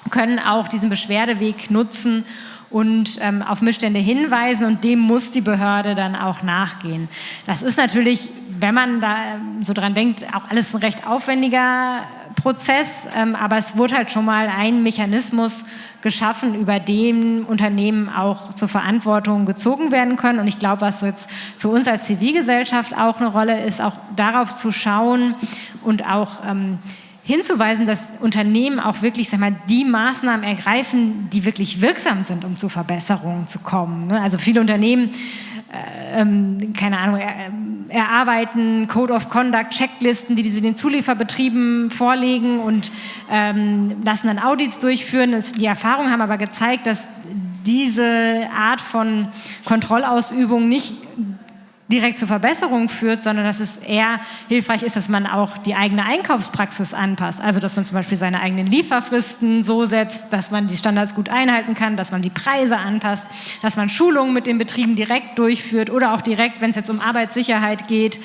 D: können auch diesen Beschwerdeweg nutzen und ähm, auf Missstände hinweisen und dem muss die Behörde dann auch nachgehen. Das ist natürlich, wenn man da ähm, so dran denkt, auch alles ein recht aufwendiger Prozess, ähm, aber es wurde halt schon mal ein Mechanismus geschaffen, über den Unternehmen auch zur Verantwortung gezogen werden können. Und ich glaube, was jetzt für uns als Zivilgesellschaft auch eine Rolle ist, auch darauf zu schauen und auch ähm, hinzuweisen, dass Unternehmen auch wirklich sag mal, die Maßnahmen ergreifen, die wirklich wirksam sind, um zu Verbesserungen zu kommen. Ne? Also viele Unternehmen äh, ähm, keine Ahnung, er, ähm, erarbeiten Code of Conduct, Checklisten, die sie den Zulieferbetrieben vorlegen und ähm, lassen dann Audits durchführen. Die Erfahrungen haben aber gezeigt, dass diese Art von Kontrollausübung nicht direkt zur Verbesserung führt, sondern dass es eher hilfreich ist, dass man auch die eigene Einkaufspraxis anpasst. Also dass man zum Beispiel seine eigenen Lieferfristen so setzt, dass man die Standards gut einhalten kann, dass man die Preise anpasst, dass man Schulungen mit den Betrieben direkt durchführt oder auch direkt, wenn es jetzt um Arbeitssicherheit geht,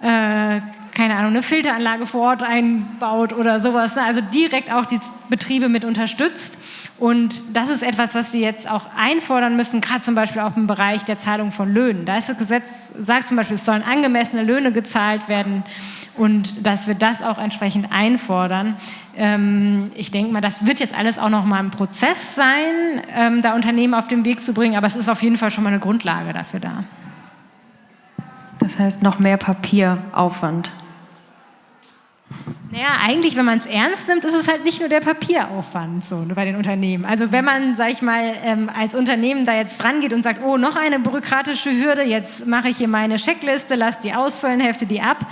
D: äh, keine Ahnung, eine Filteranlage vor Ort einbaut oder sowas. Also direkt auch die Betriebe mit unterstützt. Und das ist etwas, was wir jetzt auch einfordern müssen, gerade zum Beispiel auch im Bereich der Zahlung von Löhnen. Da ist das Gesetz, sagt zum Beispiel, es sollen angemessene Löhne gezahlt werden und dass wir das auch entsprechend einfordern. Ähm, ich denke mal, das wird jetzt alles auch noch mal ein Prozess sein, ähm, da Unternehmen auf den Weg zu bringen, aber es ist auf jeden Fall schon mal eine Grundlage dafür da.
B: Das heißt noch mehr Papieraufwand.
D: Naja, eigentlich, wenn man es ernst nimmt, ist es halt nicht nur der Papieraufwand so bei den Unternehmen. Also wenn man, sag ich mal, ähm, als Unternehmen da jetzt dran geht und sagt, oh, noch eine bürokratische Hürde, jetzt mache ich hier meine Checkliste, lass die ausfüllen, hefte die ab.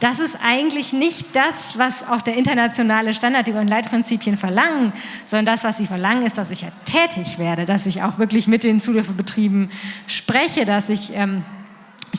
D: Das ist eigentlich nicht das, was auch der internationale Standard über Leitprinzipien verlangen, sondern das, was sie verlangen, ist, dass ich ja tätig werde, dass ich auch wirklich mit den Zulieferbetrieben spreche, dass ich... Ähm,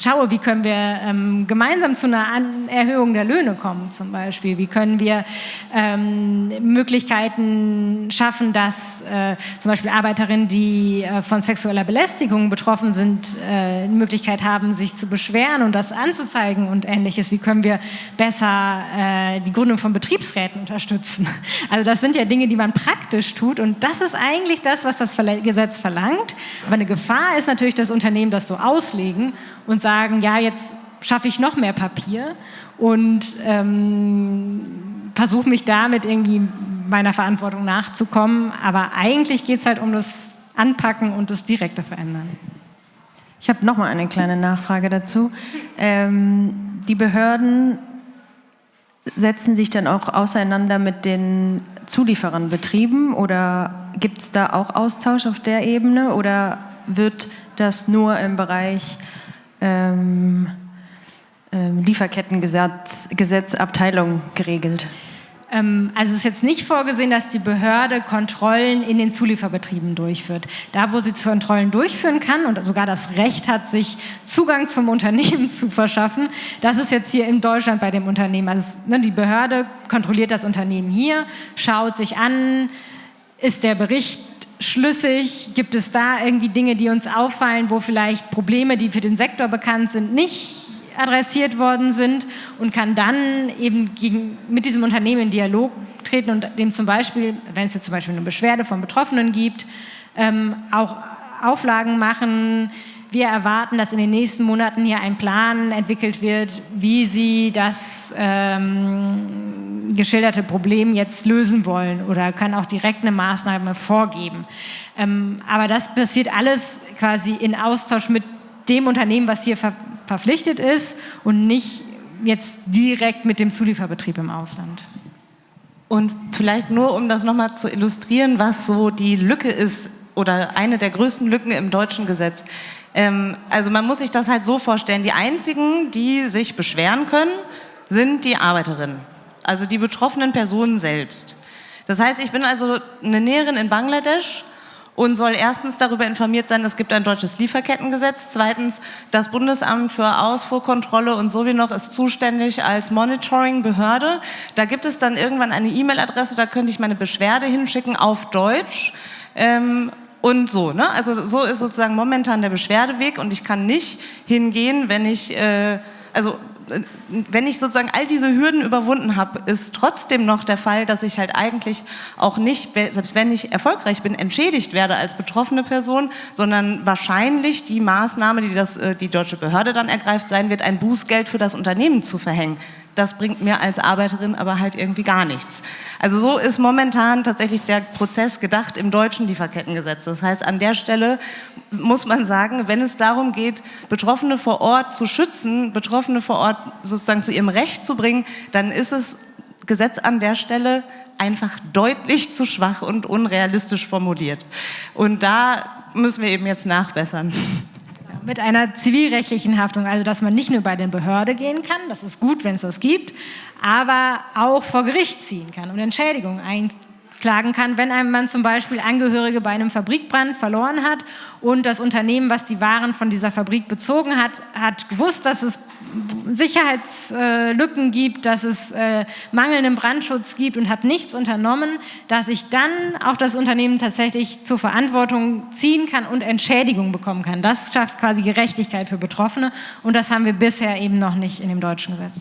D: schaue, wie können wir ähm, gemeinsam zu einer An Erhöhung der Löhne kommen zum Beispiel. Wie können wir ähm, Möglichkeiten schaffen, dass äh, zum Beispiel Arbeiterinnen, die äh, von sexueller Belästigung betroffen sind, äh, die Möglichkeit haben, sich zu beschweren und das anzuzeigen und ähnliches. Wie können wir besser äh, die Gründung von Betriebsräten unterstützen? Also das sind ja Dinge, die man praktisch tut und das ist eigentlich das, was das Gesetz verlangt. Aber eine Gefahr ist natürlich, dass Unternehmen das so auslegen und sagen, ja, jetzt schaffe ich noch mehr Papier und ähm, versuche mich damit irgendwie meiner Verantwortung nachzukommen. Aber eigentlich geht es halt um das Anpacken und das direkte Verändern.
B: Ich habe noch mal eine kleine Nachfrage dazu. Ähm, die Behörden setzen sich dann auch auseinander mit den Zulieferernbetrieben oder gibt es da auch Austausch auf der Ebene oder wird das nur im Bereich ähm, ähm, Lieferkettengesetzabteilung geregelt?
D: Ähm, also es ist jetzt nicht vorgesehen, dass die Behörde Kontrollen in den Zulieferbetrieben durchführt. Da, wo sie Kontrollen durchführen kann und sogar das Recht hat, sich Zugang zum Unternehmen zu verschaffen, das ist jetzt hier in Deutschland bei dem Unternehmen. Also ne, die Behörde kontrolliert das Unternehmen hier, schaut sich an, ist der Bericht schlüssig? Gibt es da irgendwie Dinge, die uns auffallen, wo vielleicht Probleme, die für den Sektor bekannt sind, nicht adressiert worden sind und kann dann eben gegen, mit diesem Unternehmen in Dialog treten und dem zum Beispiel, wenn es jetzt zum Beispiel eine Beschwerde von Betroffenen gibt, ähm, auch Auflagen machen, wir erwarten, dass in den nächsten Monaten hier ein Plan entwickelt wird, wie Sie das ähm, geschilderte Problem jetzt lösen wollen oder können auch direkt eine Maßnahme vorgeben. Ähm, aber das passiert alles quasi in Austausch mit dem Unternehmen, was hier ver verpflichtet ist und nicht jetzt direkt mit dem Zulieferbetrieb im Ausland.
E: Und vielleicht nur, um das nochmal zu illustrieren, was so die Lücke ist oder eine der größten Lücken im deutschen Gesetz. Ähm, also man muss sich das halt so vorstellen, die einzigen, die sich beschweren können, sind die Arbeiterinnen, also die betroffenen Personen selbst. Das heißt, ich bin also eine Näherin in Bangladesch und soll erstens darüber informiert sein, es gibt ein deutsches Lieferkettengesetz. Zweitens, das Bundesamt für Ausfuhrkontrolle und so wie noch ist zuständig als Monitoring-Behörde. Da gibt es dann irgendwann eine E-Mail-Adresse, da könnte ich meine Beschwerde hinschicken auf Deutsch. Ähm, und so. Ne? Also so ist sozusagen momentan der Beschwerdeweg und ich kann nicht hingehen, wenn ich, äh, also wenn ich sozusagen all diese Hürden überwunden habe, ist trotzdem noch der Fall, dass ich halt eigentlich auch nicht, selbst wenn ich erfolgreich bin, entschädigt werde als betroffene Person, sondern wahrscheinlich die Maßnahme, die das, äh, die deutsche Behörde dann ergreift, sein wird, ein Bußgeld für das Unternehmen zu verhängen das bringt mir als Arbeiterin aber halt irgendwie gar nichts. Also so ist momentan tatsächlich der Prozess gedacht im deutschen Lieferkettengesetz. Das heißt, an der Stelle muss man sagen, wenn es darum geht, Betroffene vor Ort zu schützen, Betroffene vor Ort sozusagen zu ihrem Recht zu bringen, dann ist es Gesetz an der Stelle einfach deutlich zu schwach und unrealistisch formuliert. Und da müssen wir eben jetzt nachbessern
D: mit einer zivilrechtlichen Haftung, also dass man nicht nur bei den Behörden gehen kann, das ist gut, wenn es das gibt, aber auch vor Gericht ziehen kann und Entschädigung klagen kann, wenn einem man zum Beispiel Angehörige bei einem Fabrikbrand verloren hat und das Unternehmen, was die Waren von dieser Fabrik bezogen hat, hat gewusst, dass es Sicherheitslücken gibt, dass es äh, mangelnden Brandschutz gibt und hat nichts unternommen, dass ich dann auch das Unternehmen tatsächlich zur Verantwortung ziehen kann und Entschädigung bekommen kann. Das schafft quasi Gerechtigkeit für Betroffene und das haben wir bisher eben noch nicht in dem deutschen Gesetz.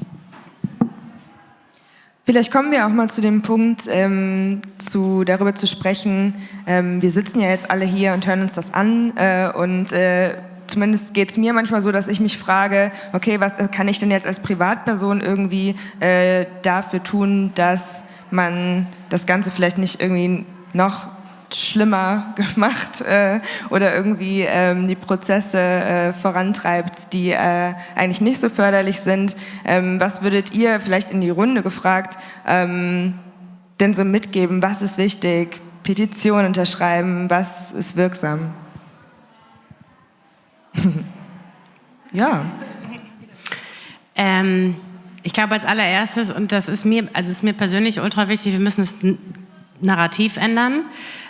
A: Vielleicht kommen wir auch mal zu dem Punkt, ähm, zu, darüber zu sprechen. Ähm, wir sitzen ja jetzt alle hier und hören uns das an äh, und äh, zumindest geht es mir manchmal so, dass ich mich frage, okay, was kann ich denn jetzt als Privatperson irgendwie äh, dafür tun, dass man das Ganze vielleicht nicht irgendwie noch schlimmer gemacht äh, oder irgendwie ähm, die Prozesse äh, vorantreibt, die äh, eigentlich nicht so förderlich sind. Ähm, was würdet ihr vielleicht in die Runde gefragt ähm, denn so mitgeben? Was ist wichtig? Petition unterschreiben? Was ist wirksam? ja.
F: Ähm, ich glaube als allererstes, und das ist mir, also ist mir persönlich ultra wichtig, wir müssen das Narrativ ändern.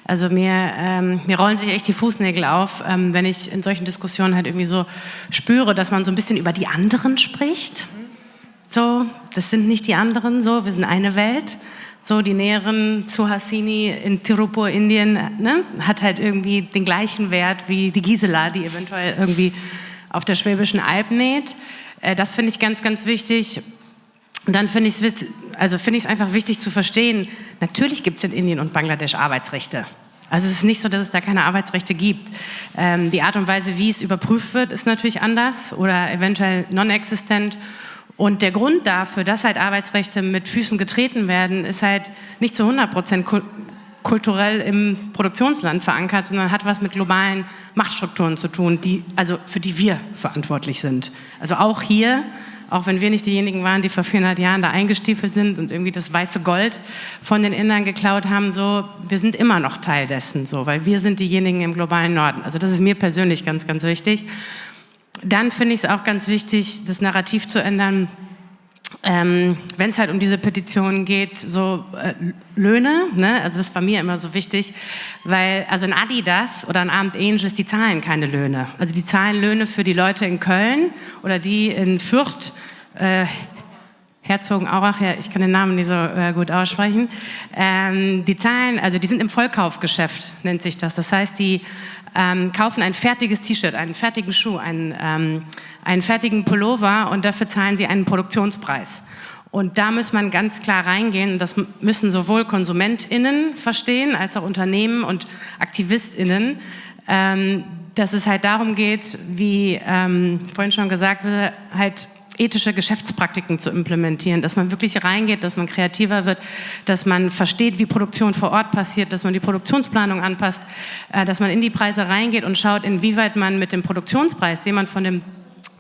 F: Also mir, ähm, mir rollen sich echt die Fußnägel auf, ähm, wenn ich in solchen Diskussionen halt irgendwie so spüre, dass man so ein bisschen über die anderen spricht. So, das sind nicht die anderen, so, wir sind eine Welt. So, die Näherin zu Hassini in Tirupur, Indien, ne, hat halt irgendwie den gleichen Wert wie die Gisela, die eventuell irgendwie auf der Schwäbischen Alb näht. Äh, das finde ich ganz, ganz wichtig. Und dann finde ich es also find einfach wichtig zu verstehen, natürlich gibt es in Indien und Bangladesch Arbeitsrechte. Also es ist nicht so, dass es da keine Arbeitsrechte gibt. Ähm, die Art und Weise, wie es überprüft wird, ist natürlich anders oder eventuell non-existent. Und der Grund dafür, dass halt Arbeitsrechte mit Füßen getreten werden, ist halt nicht zu 100 Prozent kulturell im Produktionsland verankert, sondern hat was mit globalen Machtstrukturen zu tun, die, also für die wir verantwortlich sind. Also auch hier auch wenn wir nicht diejenigen waren, die vor 400 Jahren da eingestiefelt sind und irgendwie das weiße Gold von den Indern geklaut haben, so, wir sind immer noch Teil dessen, so, weil wir sind diejenigen im globalen Norden. Also das ist mir persönlich ganz, ganz wichtig. Dann finde ich es auch ganz wichtig, das Narrativ zu ändern, ähm, wenn es halt um diese Petitionen geht, so äh, Löhne, ne? also das war mir immer so wichtig, weil also ein Adidas oder ein Abend Angels, die zahlen keine Löhne. Also die zahlen Löhne für die Leute in Köln oder die in Fürth, äh, Herzogenaurach, ja, ich kann den Namen nicht so äh, gut aussprechen, ähm, die zahlen, also die sind im Vollkaufgeschäft, nennt sich das. Das heißt, die ähm, kaufen ein fertiges T-Shirt, einen fertigen Schuh, einen, ähm, einen fertigen Pullover und dafür zahlen sie einen Produktionspreis. Und da muss man ganz klar reingehen, das müssen sowohl KonsumentInnen verstehen, als auch Unternehmen und AktivistInnen, ähm, dass es halt darum geht, wie ähm, vorhin schon gesagt wurde, halt ethische Geschäftspraktiken zu implementieren, dass man wirklich reingeht, dass man kreativer wird, dass man versteht, wie Produktion vor Ort passiert, dass man die Produktionsplanung anpasst, äh, dass man in die Preise reingeht und schaut, inwieweit man mit dem Produktionspreis, den man von dem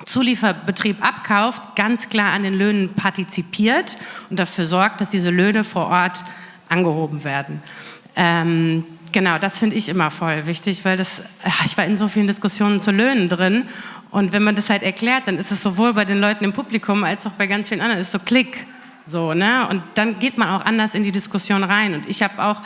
F: Zulieferbetrieb abkauft, ganz klar an den Löhnen partizipiert und dafür sorgt, dass diese Löhne vor Ort angehoben werden. Ähm, genau, das finde ich immer voll wichtig, weil das, ich war in so vielen Diskussionen zu Löhnen drin und wenn man das halt erklärt, dann ist es sowohl bei den Leuten im Publikum als auch bei ganz vielen anderen, ist so Klick. So, ne? Und dann geht man auch anders in die Diskussion rein. Und ich habe auch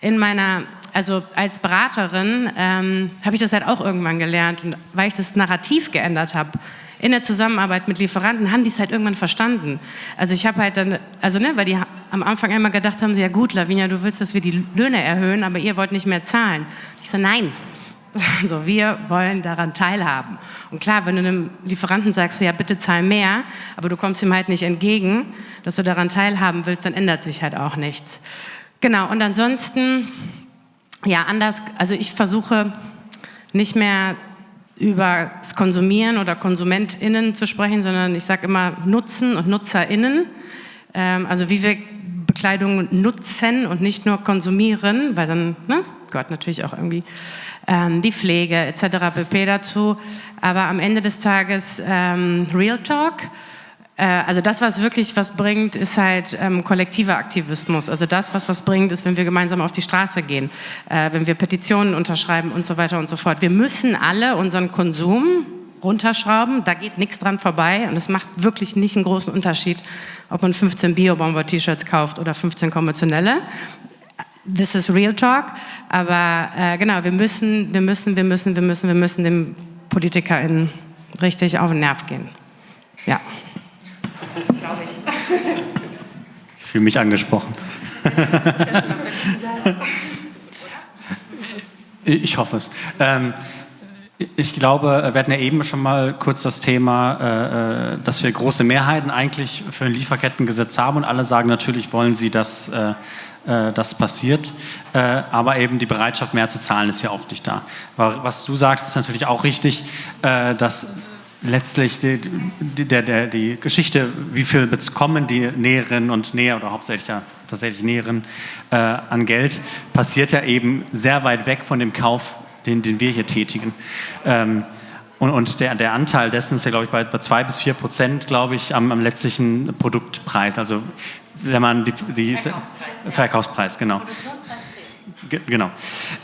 F: in meiner, also als Beraterin, ähm, habe ich das halt auch irgendwann gelernt. Und weil ich das Narrativ geändert habe, in der Zusammenarbeit mit Lieferanten haben die es halt irgendwann verstanden. Also ich habe halt dann, also ne, weil die am Anfang einmal gedacht haben, sie, ja gut, Lavinia, du willst, dass wir die Löhne erhöhen, aber ihr wollt nicht mehr zahlen. Ich so, nein, also wir wollen daran teilhaben. Und klar, wenn du einem Lieferanten sagst, ja bitte zahl mehr, aber du kommst ihm halt nicht entgegen, dass du daran teilhaben willst, dann ändert sich halt auch nichts. Genau, und ansonsten, ja anders, also ich versuche nicht mehr über das Konsumieren oder KonsumentInnen zu sprechen, sondern ich sage immer Nutzen und NutzerInnen. Ähm, also wie wir Bekleidung nutzen und nicht nur konsumieren, weil dann ne, gehört natürlich auch irgendwie ähm, die Pflege etc. pp. dazu. Aber am Ende des Tages ähm, Real Talk. Äh, also das, was wirklich was bringt, ist halt ähm, kollektiver Aktivismus. Also das, was was bringt, ist, wenn wir gemeinsam auf die Straße gehen, äh, wenn wir Petitionen unterschreiben und so weiter und so fort. Wir müssen alle unseren Konsum runterschrauben, da geht nichts dran vorbei und es macht wirklich nicht einen großen Unterschied, ob man 15 Bio-Bomber-T-Shirts kauft oder 15 konventionelle. This is real talk, aber äh, genau, wir müssen, wir müssen, wir müssen, wir müssen, wir müssen den PolitikerInnen richtig auf den Nerv gehen. Ja.
C: Glaube ich. Ich fühle mich angesprochen. ich hoffe es. Ähm, ich glaube, wir hatten ja eben schon mal kurz das Thema, äh, äh, dass wir große Mehrheiten eigentlich für ein Lieferkettengesetz haben und alle sagen, natürlich wollen sie, dass äh, das passiert, aber eben die Bereitschaft mehr zu zahlen ist ja oft nicht da. Aber was du sagst, ist natürlich auch richtig, dass letztlich die, die, der, die Geschichte, wie viel bekommen die Näherinnen und Näher oder hauptsächlich ja tatsächlich Näherinnen äh, an Geld, passiert ja eben sehr weit weg von dem Kauf, den, den wir hier tätigen. Ähm, und, und der, der, Anteil dessen ist ja, glaube ich, bei, bei zwei bis vier Prozent, glaube ich, am, am, letztlichen Produktpreis. Also wenn man die, die Verkaufspreis, Verkaufspreis genau. Genau.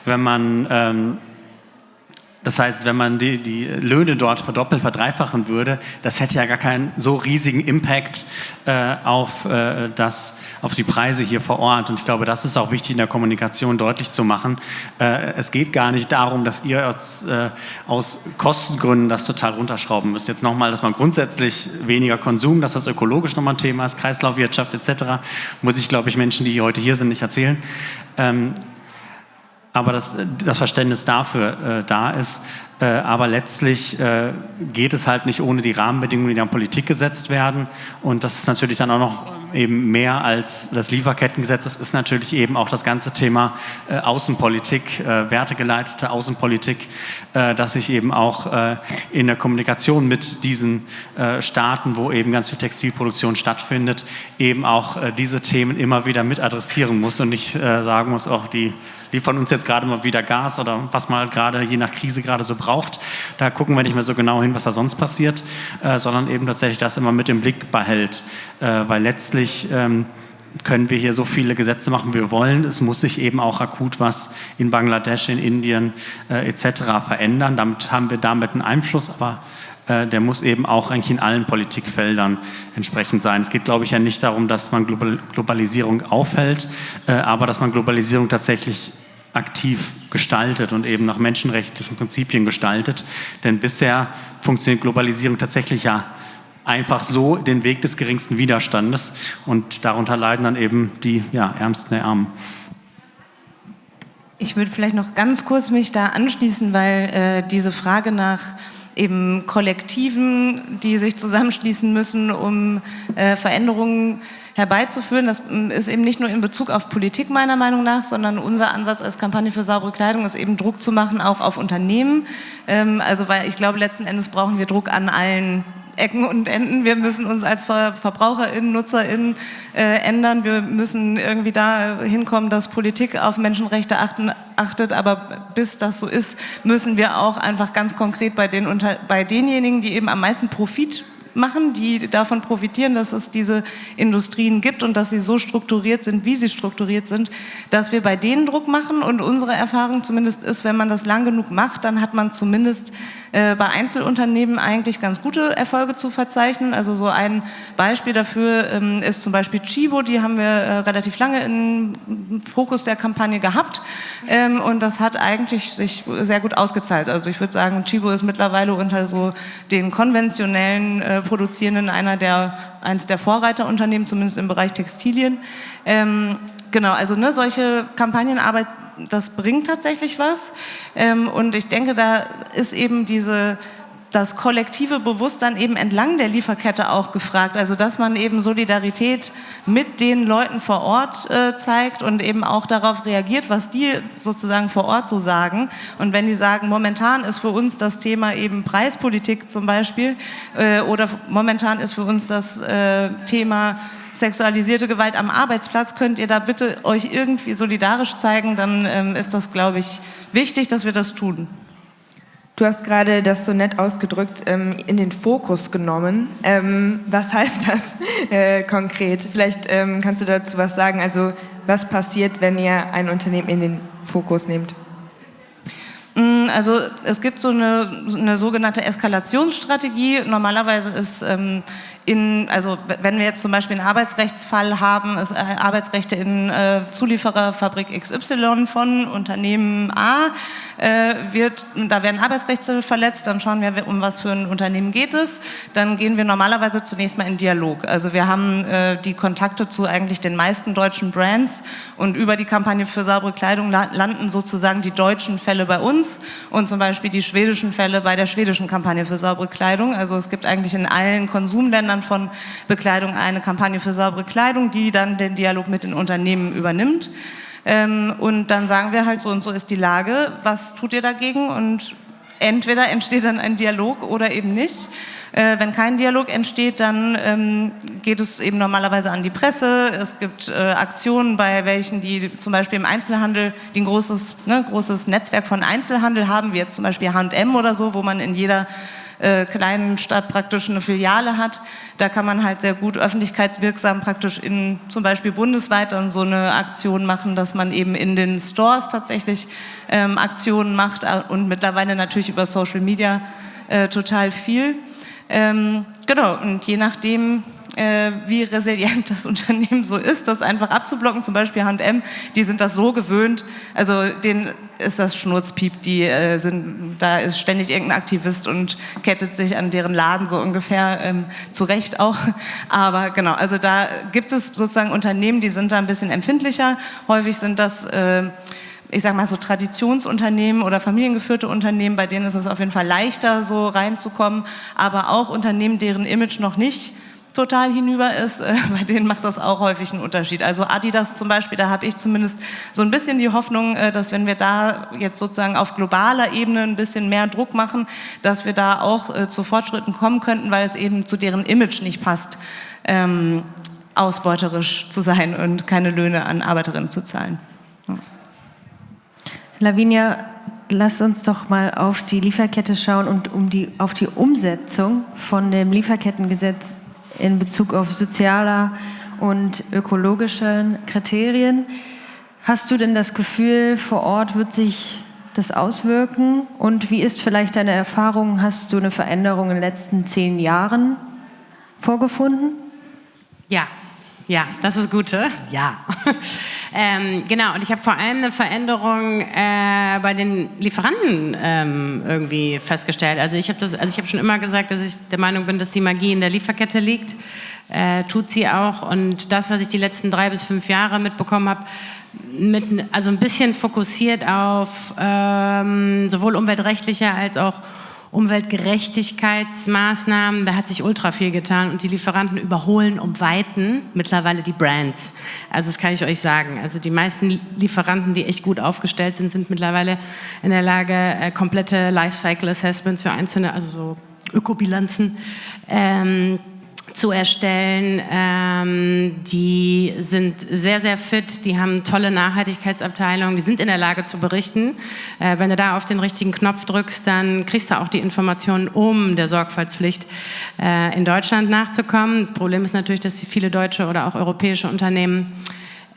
C: Wenn man ähm, das heißt, wenn man die, die, Löhne dort verdoppelt, verdreifachen würde, das hätte ja gar keinen so riesigen Impact äh, auf, äh, das, auf die Preise hier vor Ort. Und ich glaube, das ist auch wichtig in der Kommunikation deutlich zu machen. Äh, es geht gar nicht darum, dass ihr aus, äh, aus Kostengründen das total runterschrauben müsst. Jetzt nochmal, dass man grundsätzlich weniger Konsum, dass das ökologisch nochmal ein Thema ist, Kreislaufwirtschaft etc., muss ich, glaube ich, Menschen, die heute hier sind, nicht erzählen. Ähm, aber das, das Verständnis dafür äh, da ist. Äh, aber letztlich äh, geht es halt nicht ohne die Rahmenbedingungen, die an Politik gesetzt werden. Und das ist natürlich dann auch noch eben mehr als das Lieferkettengesetz. Das ist natürlich eben auch das ganze Thema äh, Außenpolitik, äh, wertegeleitete Außenpolitik, äh, dass sich eben auch äh, in der Kommunikation mit diesen äh, Staaten, wo eben ganz viel Textilproduktion stattfindet, eben auch äh, diese Themen immer wieder mit adressieren muss und nicht sagen muss, auch die liefern uns jetzt gerade mal wieder Gas oder was man gerade je nach Krise gerade so braucht. Da gucken wir nicht mehr so genau hin, was da sonst passiert, äh, sondern eben tatsächlich das immer mit im Blick behält. Äh, weil letztlich ähm, können wir hier so viele Gesetze machen, wie wir wollen. Es muss sich eben auch akut was in Bangladesch, in Indien äh, etc. verändern. Damit haben wir damit einen Einfluss, aber der muss eben auch eigentlich in allen Politikfeldern entsprechend sein. Es geht, glaube ich, ja nicht darum, dass man Globalisierung aufhält, äh, aber dass man Globalisierung tatsächlich aktiv gestaltet und eben nach menschenrechtlichen Prinzipien gestaltet. Denn bisher funktioniert Globalisierung tatsächlich ja einfach so den Weg des geringsten Widerstandes und darunter leiden dann eben die ja, Ärmsten der Armen.
E: Ich würde vielleicht noch ganz kurz mich da anschließen, weil äh, diese Frage nach eben Kollektiven, die sich zusammenschließen müssen, um äh, Veränderungen herbeizuführen. Das mm, ist eben nicht nur in Bezug auf Politik meiner Meinung nach, sondern unser Ansatz als Kampagne für saubere Kleidung ist eben Druck zu machen, auch auf Unternehmen. Ähm, also weil ich glaube, letzten Endes brauchen wir Druck an allen Ecken und Enden. Wir müssen uns als VerbraucherInnen, NutzerInnen äh, ändern. Wir müssen irgendwie da hinkommen, dass Politik auf Menschenrechte achten, achtet. Aber bis das so ist, müssen wir auch einfach ganz konkret bei, den, bei denjenigen, die eben am meisten Profit machen, die davon profitieren, dass es diese Industrien gibt und dass sie so strukturiert sind, wie sie strukturiert sind, dass wir bei denen Druck machen und unsere Erfahrung zumindest ist, wenn man das lang genug macht, dann hat man zumindest äh, bei Einzelunternehmen eigentlich ganz gute Erfolge zu verzeichnen. Also so ein Beispiel dafür ähm, ist zum Beispiel Chibo, die haben wir äh, relativ lange im Fokus der Kampagne gehabt ähm, und das hat eigentlich sich sehr gut ausgezahlt. Also ich würde sagen, Chibo ist mittlerweile unter so den konventionellen äh, Produzierenden einer der, eines der Vorreiterunternehmen, zumindest im Bereich Textilien. Ähm, genau, also ne, solche Kampagnenarbeit, das bringt tatsächlich was. Ähm, und ich denke, da ist eben diese das kollektive Bewusstsein eben entlang der Lieferkette auch gefragt. Also dass man eben Solidarität mit den Leuten vor Ort äh, zeigt und eben auch darauf reagiert, was die sozusagen vor Ort so sagen. Und wenn die sagen, momentan ist für uns das Thema eben Preispolitik zum Beispiel äh, oder momentan ist für uns das äh, Thema sexualisierte Gewalt am Arbeitsplatz, könnt ihr da bitte euch irgendwie solidarisch zeigen, dann ähm, ist das, glaube ich, wichtig, dass wir das tun.
A: Du hast gerade das so nett ausgedrückt, ähm, in den Fokus genommen. Ähm, was heißt das äh, konkret? Vielleicht ähm, kannst du dazu was sagen. Also was passiert, wenn ihr ein Unternehmen in den Fokus nehmt?
E: Mm, also es gibt so eine, eine sogenannte Eskalationsstrategie. Normalerweise ist ähm, in, also wenn wir jetzt zum Beispiel einen Arbeitsrechtsfall haben, ist äh, Arbeitsrechte in äh, Zuliefererfabrik XY von Unternehmen A, äh, wird, da werden Arbeitsrechte verletzt, dann schauen wir, um was für ein Unternehmen geht es. Dann gehen wir normalerweise zunächst mal in Dialog. Also wir haben äh, die Kontakte zu eigentlich den meisten deutschen Brands und über die Kampagne für saubere Kleidung landen sozusagen die deutschen Fälle bei uns und zum Beispiel die schwedischen Fälle bei der schwedischen Kampagne für saubere Kleidung. Also es gibt eigentlich in allen Konsumländern Ländern von Bekleidung eine Kampagne für saubere Kleidung, die dann den Dialog mit den Unternehmen übernimmt. Ähm, und dann sagen wir halt so und so ist die Lage, was tut ihr dagegen? Und entweder entsteht dann ein Dialog oder eben nicht. Äh, wenn kein Dialog entsteht, dann ähm, geht es eben normalerweise an die Presse. Es gibt äh, Aktionen, bei welchen die zum Beispiel im Einzelhandel, die ein großes, ne, großes Netzwerk von Einzelhandel haben, wie jetzt zum Beispiel H&M oder so, wo man in jeder äh, kleinen Stadt praktisch eine Filiale hat. Da kann man halt sehr gut öffentlichkeitswirksam praktisch in zum Beispiel bundesweit dann so eine Aktion machen, dass man eben in den Stores tatsächlich ähm, Aktionen macht äh, und mittlerweile natürlich über Social Media äh, total viel. Ähm, genau, und je nachdem, äh, wie resilient das Unternehmen so ist, das einfach abzublocken, zum Beispiel H&M, die sind das so gewöhnt, also denen ist das Schnurzpiep, die äh, sind, da ist ständig irgendein Aktivist und kettet sich an deren Laden so ungefähr, ähm, zu auch, aber genau, also da gibt es sozusagen Unternehmen, die sind da ein bisschen empfindlicher, häufig sind das äh, ich sage mal so Traditionsunternehmen oder familiengeführte Unternehmen, bei denen ist es auf jeden Fall leichter, so reinzukommen, aber auch Unternehmen, deren Image noch nicht total hinüber ist, äh, bei denen macht das auch häufig einen Unterschied. Also Adidas zum Beispiel, da habe ich zumindest so ein bisschen die Hoffnung, äh, dass wenn wir da jetzt sozusagen auf globaler Ebene ein bisschen mehr Druck machen, dass wir da auch äh, zu Fortschritten kommen könnten, weil es eben zu deren Image nicht passt, ähm, ausbeuterisch zu sein und keine Löhne an Arbeiterinnen zu zahlen. Ja.
B: Lavinia, lass uns doch mal auf die Lieferkette schauen und um die, auf die Umsetzung von dem Lieferkettengesetz in Bezug auf sozialer und ökologischen Kriterien. Hast du denn das Gefühl, vor Ort wird sich das auswirken? Und wie ist vielleicht deine Erfahrung? Hast du eine Veränderung in den letzten zehn Jahren vorgefunden?
F: Ja, ja, das ist Gute. Ja. ähm, genau, und ich habe vor allem eine Veränderung äh, bei den Lieferanten ähm, irgendwie festgestellt. Also ich habe also ich schon immer gesagt, dass ich der Meinung bin, dass die Magie in der Lieferkette liegt. Äh, tut sie auch. Und das, was ich die letzten drei bis fünf Jahre mitbekommen habe, mit, also ein bisschen fokussiert auf ähm, sowohl umweltrechtliche als auch Umweltgerechtigkeitsmaßnahmen, da hat sich ultra viel getan und die Lieferanten überholen um Weiten mittlerweile die Brands. Also das kann ich euch sagen. Also die meisten Lieferanten, die echt gut aufgestellt sind, sind mittlerweile in der Lage, äh, komplette Lifecycle Assessments für einzelne, also so Ökobilanzen, ähm, zu erstellen. Ähm, die sind sehr, sehr fit, die haben tolle Nachhaltigkeitsabteilungen, die sind in der Lage zu berichten. Äh, wenn du da auf den richtigen Knopf drückst, dann kriegst du auch die Informationen, um der Sorgfaltspflicht äh, in Deutschland nachzukommen. Das Problem ist natürlich, dass viele deutsche oder auch europäische Unternehmen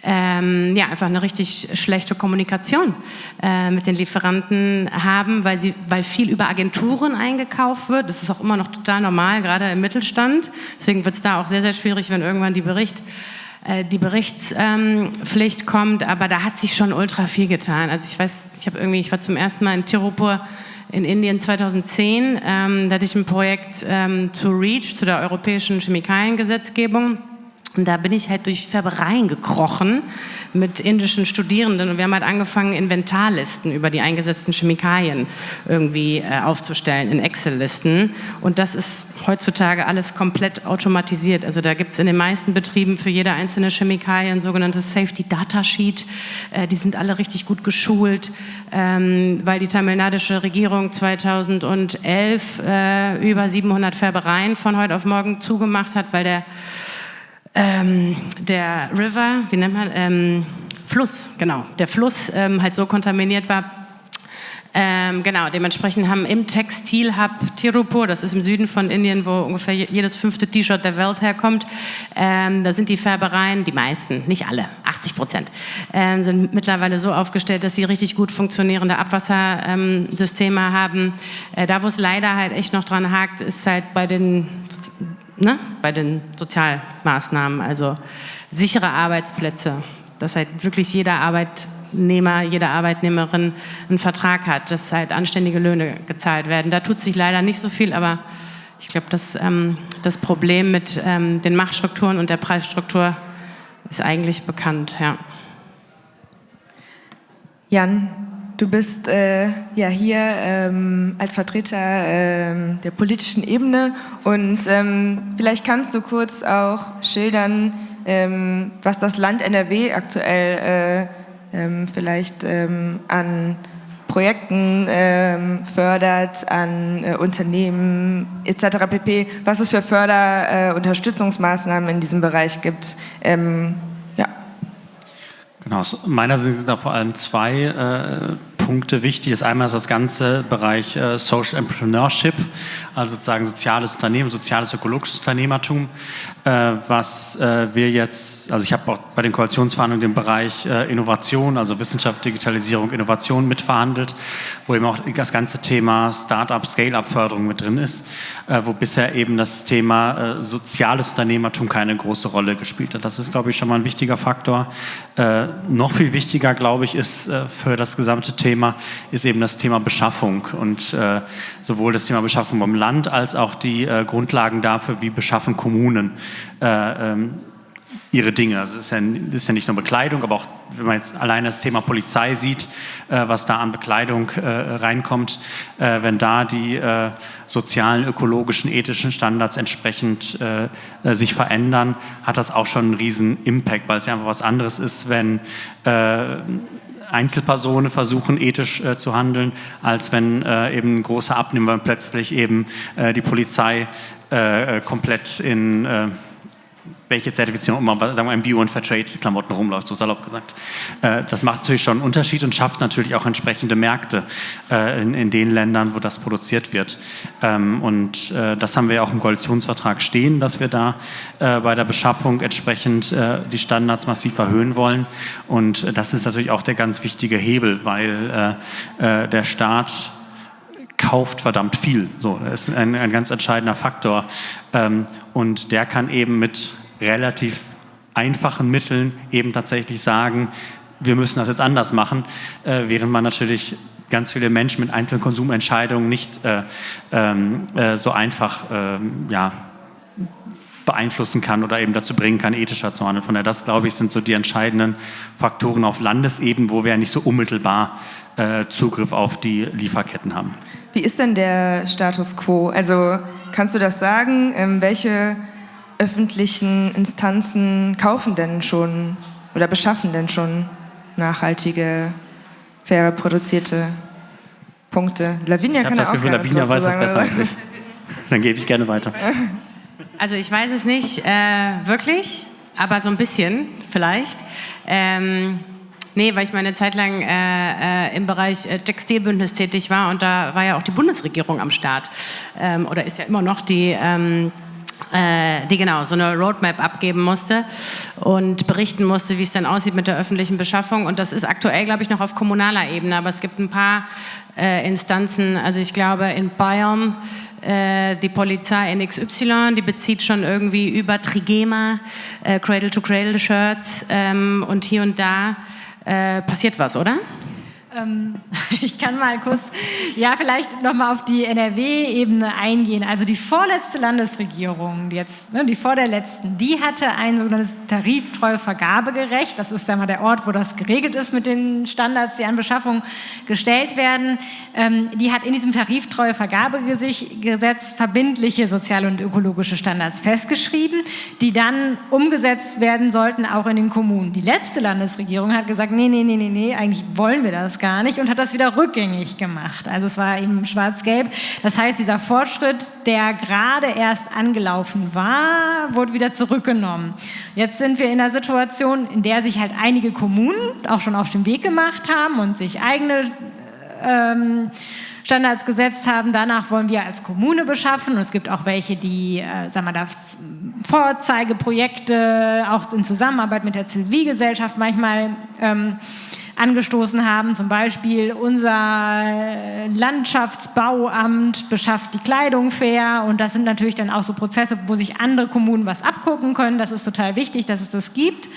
F: ähm, ja, einfach eine richtig schlechte Kommunikation äh, mit den Lieferanten haben, weil, sie, weil viel über Agenturen eingekauft wird. Das ist auch immer noch total normal, gerade im Mittelstand. Deswegen wird es da auch sehr, sehr schwierig, wenn irgendwann die, Bericht, äh, die Berichtspflicht ähm, kommt. Aber da hat sich schon ultra viel getan. Also ich weiß, ich habe irgendwie, ich war zum ersten Mal in Tirupur in Indien 2010. Ähm, da hatte ich ein Projekt ähm, zu REACH, zu der europäischen Chemikaliengesetzgebung. Und da bin ich halt durch Färbereien gekrochen mit indischen Studierenden und wir haben halt angefangen, Inventarlisten über die eingesetzten Chemikalien irgendwie äh, aufzustellen in Excel-Listen. Und das ist heutzutage alles komplett automatisiert. Also da gibt es in den meisten Betrieben für jede einzelne Chemikalie ein sogenanntes Safety Data Sheet. Äh, die sind alle richtig gut geschult, ähm, weil die tamilnadische Regierung 2011 äh, über 700 Färbereien von heute auf morgen zugemacht hat, weil der ähm, der River, wie nennt man, ähm, Fluss, genau, der Fluss ähm, halt so kontaminiert war, ähm, genau, dementsprechend haben im Textilhub Tirupur, das ist im Süden von Indien, wo ungefähr jedes fünfte T-Shirt der Welt herkommt, ähm, da sind die Färbereien, die meisten, nicht alle, 80 Prozent, ähm, sind mittlerweile so aufgestellt, dass sie richtig gut funktionierende Abwassersysteme haben. Äh, da, wo es leider halt echt noch dran hakt, ist halt bei den ne, bei den Sozialmaßnahmen, also sichere Arbeitsplätze, dass halt wirklich jeder Arbeitnehmer, jede Arbeitnehmerin einen Vertrag hat, dass halt anständige Löhne gezahlt werden. Da tut sich leider nicht so viel, aber ich glaube, das, ähm, das Problem mit ähm, den Machtstrukturen und der Preisstruktur ist eigentlich bekannt. Ja.
A: Jan, Du bist äh, ja hier ähm, als Vertreter ähm, der politischen Ebene und ähm, vielleicht kannst du kurz auch schildern, ähm, was das Land NRW aktuell äh, ähm, vielleicht ähm, an Projekten fördert, an äh, Unternehmen etc. pp. Was es für Förderunterstützungsmaßnahmen äh, in diesem Bereich gibt.
C: Genau, aus meiner Sicht sind da vor allem zwei äh, Punkte wichtig. Das einmal ist das ganze Bereich äh, Social Entrepreneurship, also sozusagen soziales Unternehmen, soziales ökologisches Unternehmertum, was äh, wir jetzt, also ich habe auch bei den Koalitionsverhandlungen den Bereich äh, Innovation, also Wissenschaft, Digitalisierung, Innovation mitverhandelt, wo eben auch das ganze Thema Start-up, Scale-up-Förderung mit drin ist, äh, wo bisher eben das Thema äh, soziales Unternehmertum keine große Rolle gespielt hat. Das ist, glaube ich, schon mal ein wichtiger Faktor. noch viel wichtiger, glaube ich, ist für das gesamte Thema, ist eben das Thema Beschaffung und sowohl das Thema Beschaffung beim Land als auch die Grundlagen dafür, wie beschaffen Kommunen äh, ähm, ihre Dinge. Also es ist ja, ist ja, nicht nur Bekleidung, aber auch, wenn man jetzt allein das Thema Polizei sieht, äh, was da an Bekleidung äh, reinkommt, äh, wenn da die äh, sozialen, ökologischen, ethischen Standards entsprechend äh, sich verändern, hat das auch schon einen riesen Impact, weil es ja einfach was anderes ist, wenn Einzelpersonen versuchen, ethisch äh, zu handeln, als wenn äh, eben ein großer Abnehmer plötzlich eben äh, die Polizei äh, komplett in äh, welche Zertifizierung immer, sagen wir, in Bio- und Fairtrade-Klamotten rumläuft, so salopp gesagt. Äh, das macht natürlich schon einen Unterschied und schafft natürlich auch entsprechende Märkte äh, in, in den Ländern, wo das produziert wird. Ähm, und äh, das haben wir ja auch im Koalitionsvertrag stehen, dass wir da bei der Beschaffung entsprechend die Standards massiv erhöhen wollen. Und das ist natürlich auch der ganz wichtige Hebel, weil der Staat kauft verdammt viel. So, das ist ein, ein ganz entscheidender Faktor. Ähm, und der kann eben mit relativ einfachen Mitteln eben tatsächlich sagen, wir müssen das jetzt anders machen, äh, während man natürlich ganz viele Menschen mit einzelnen Konsumentscheidungen nicht äh, ähm, äh, so einfach ähm, ja, beeinflussen kann oder eben dazu bringen kann, ethischer zu handeln. Von daher, das glaube ich, sind so die entscheidenden Faktoren auf Landesebene, wo wir ja nicht so unmittelbar äh, Zugriff auf die Lieferketten haben.
A: Wie ist denn der Status quo? Also kannst du das sagen? Ähm, welche öffentlichen Instanzen kaufen denn schon oder beschaffen denn schon nachhaltige, faire, produzierte Punkte?
C: Lavinia ich kann das Gefühl, Lavinia weiß das besser als ich. Dann gebe ich gerne weiter.
F: Also ich weiß es nicht äh, wirklich, aber so ein bisschen vielleicht. Ähm, nee, weil ich meine Zeit lang äh, äh, im Bereich äh, Textilbündnis tätig war und da war ja auch die Bundesregierung am Start. Ähm, oder ist ja immer noch die... Ähm, äh, die genau so eine Roadmap abgeben musste und berichten musste, wie es dann aussieht mit der öffentlichen Beschaffung. Und das ist aktuell, glaube ich, noch auf kommunaler Ebene. Aber es gibt ein paar äh, Instanzen, also ich glaube in Bayern äh, die Polizei NXY, die bezieht schon irgendwie über Trigema, äh, Cradle-to-Cradle-Shirts ähm, und hier und da äh, passiert was, oder?
D: Ähm, ich kann mal kurz, ja, vielleicht nochmal auf die NRW-Ebene eingehen. Also die vorletzte Landesregierung, die jetzt, ne, die vor der letzten, die hatte ein sogenanntes tariftreue Vergabegerecht. Das ist einmal der Ort, wo das geregelt ist mit den Standards, die an Beschaffung gestellt werden. Ähm, die hat in diesem tariftreue Vergabegesetz verbindliche soziale und ökologische Standards festgeschrieben, die dann umgesetzt werden sollten, auch in den Kommunen. Die letzte Landesregierung hat gesagt, nee, nee, nee, nee, nee, eigentlich wollen wir das gar nicht und hat das wieder rückgängig gemacht. Also es war eben schwarz-gelb. Das heißt, dieser Fortschritt, der gerade erst angelaufen war, wurde wieder zurückgenommen. Jetzt sind wir in einer Situation, in der sich halt einige Kommunen auch schon auf den Weg gemacht haben und sich eigene ähm, Standards gesetzt haben. Danach wollen wir als Kommune beschaffen. Und es gibt auch welche, die, äh, sagen wir da, Vorzeigeprojekte, auch in Zusammenarbeit mit der Zivilgesellschaft manchmal ähm, angestoßen haben. Zum Beispiel unser Landschaftsbauamt beschafft die Kleidung fair und das sind natürlich dann auch so Prozesse, wo sich andere Kommunen was abgucken können. Das ist total wichtig, dass es das gibt.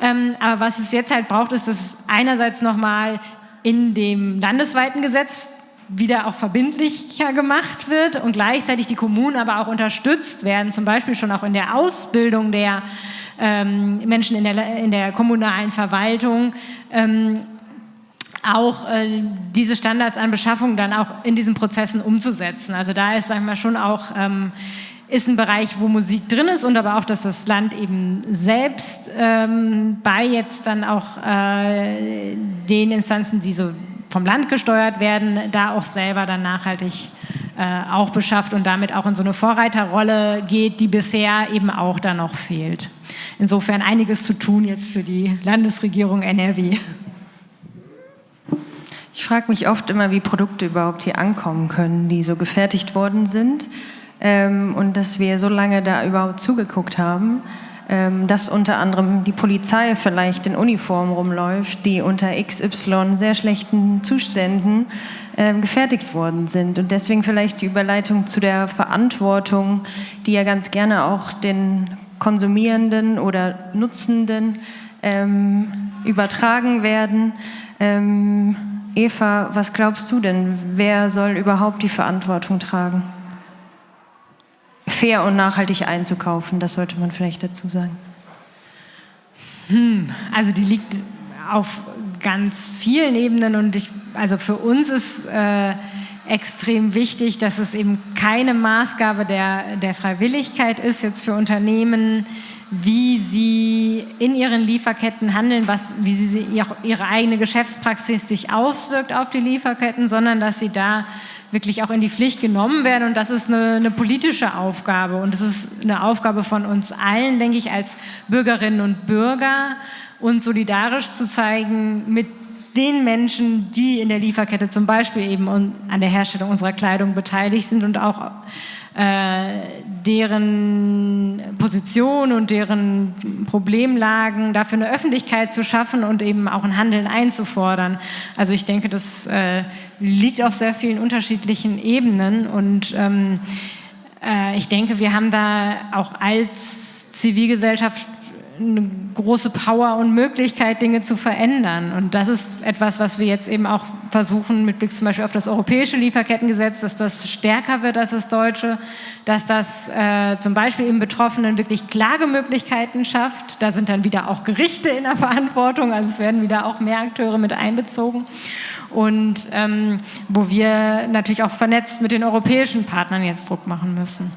D: Ähm, aber was es jetzt halt braucht, ist, dass es einerseits nochmal in dem landesweiten Gesetz wieder auch verbindlicher gemacht wird und gleichzeitig die Kommunen aber auch unterstützt werden, zum Beispiel schon auch in der Ausbildung der ähm, Menschen in der, in der kommunalen Verwaltung, ähm, auch äh, diese Standards an Beschaffung dann auch in diesen Prozessen umzusetzen. Also da ist, sagen wir schon auch, ähm, ist ein Bereich, wo Musik drin ist und aber auch, dass das Land eben selbst ähm, bei jetzt dann auch äh, den Instanzen, die so vom Land gesteuert werden, da auch selber dann nachhaltig äh, auch beschafft und damit auch in so eine Vorreiterrolle geht, die bisher eben auch da noch fehlt. Insofern einiges zu tun jetzt für die Landesregierung NRW.
B: Ich frage mich oft immer, wie Produkte überhaupt hier ankommen können, die so gefertigt worden sind ähm, und dass wir so lange da überhaupt zugeguckt haben, dass unter anderem die Polizei vielleicht in Uniform rumläuft, die unter XY sehr schlechten Zuständen ähm, gefertigt worden sind. Und deswegen vielleicht die Überleitung zu der Verantwortung, die ja ganz gerne auch den Konsumierenden oder Nutzenden ähm, übertragen werden. Ähm, Eva, was glaubst du denn? Wer soll überhaupt die Verantwortung tragen? Fair und nachhaltig einzukaufen, das sollte man vielleicht dazu sagen.
D: Hm, also die liegt auf ganz vielen Ebenen und ich, also für uns ist äh, extrem wichtig, dass es eben keine Maßgabe der, der Freiwilligkeit ist, jetzt für Unternehmen, wie sie in ihren Lieferketten handeln, was, wie sie ihre eigene Geschäftspraxis sich auswirkt auf die Lieferketten, sondern dass sie da wirklich auch in die Pflicht genommen werden. Und das ist eine, eine politische Aufgabe. Und es ist eine Aufgabe von uns allen, denke ich, als Bürgerinnen und Bürger, uns solidarisch zu zeigen mit den Menschen, die in der Lieferkette zum Beispiel eben an der Herstellung unserer Kleidung beteiligt sind und auch deren Position und deren Problemlagen dafür eine Öffentlichkeit zu schaffen und eben auch ein Handeln einzufordern. Also ich denke, das äh, liegt auf sehr vielen unterschiedlichen Ebenen und ähm, äh, ich denke, wir haben da auch als Zivilgesellschaft eine große Power und Möglichkeit, Dinge zu verändern. Und das ist etwas, was wir jetzt eben auch versuchen, mit Blick zum Beispiel auf das europäische Lieferkettengesetz, dass das stärker wird als das deutsche, dass das äh, zum Beispiel eben Betroffenen wirklich Klagemöglichkeiten schafft. Da sind dann wieder auch Gerichte in der Verantwortung, also es werden wieder auch mehr Akteure mit einbezogen. Und ähm, wo wir natürlich auch vernetzt mit den europäischen Partnern jetzt Druck machen müssen.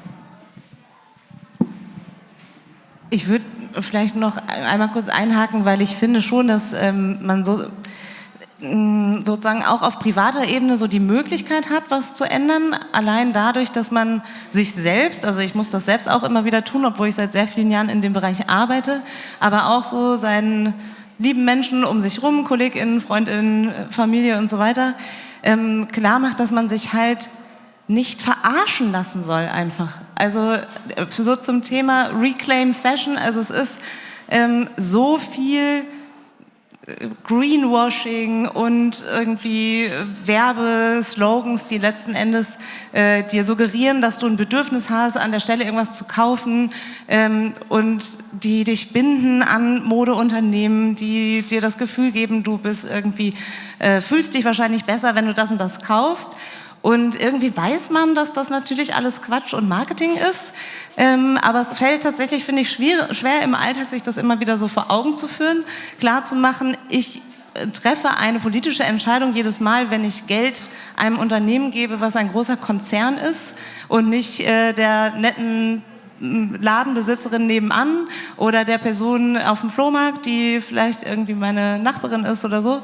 E: Ich würde vielleicht noch einmal kurz einhaken, weil ich finde schon, dass ähm, man so sozusagen auch auf privater Ebene so die Möglichkeit hat, was zu ändern, allein dadurch, dass man sich selbst, also ich muss das selbst auch immer wieder tun, obwohl ich seit sehr vielen Jahren in dem Bereich arbeite, aber auch so seinen lieben Menschen um sich rum, KollegInnen, FreundInnen, Familie und so weiter, ähm, klar macht, dass man sich halt nicht verarschen lassen soll einfach. Also äh, so zum Thema Reclaim Fashion, also es ist ähm, so viel Greenwashing und irgendwie Werbeslogans, die letzten Endes äh, dir suggerieren, dass du ein Bedürfnis hast, an der Stelle irgendwas zu kaufen ähm, und die dich binden an Modeunternehmen, die dir das Gefühl geben, du bist irgendwie, äh, fühlst dich wahrscheinlich besser, wenn du das und das kaufst. Und irgendwie weiß man, dass das natürlich alles Quatsch und Marketing ist. Ähm, aber es fällt tatsächlich, finde ich, schwer, schwer im Alltag, sich das immer wieder so vor Augen zu führen, klar zu machen, ich äh, treffe eine politische Entscheidung jedes Mal, wenn ich Geld einem Unternehmen gebe, was ein großer Konzern ist und nicht äh, der netten Ladenbesitzerin nebenan oder der Person auf dem Flohmarkt, die vielleicht irgendwie meine Nachbarin ist oder so.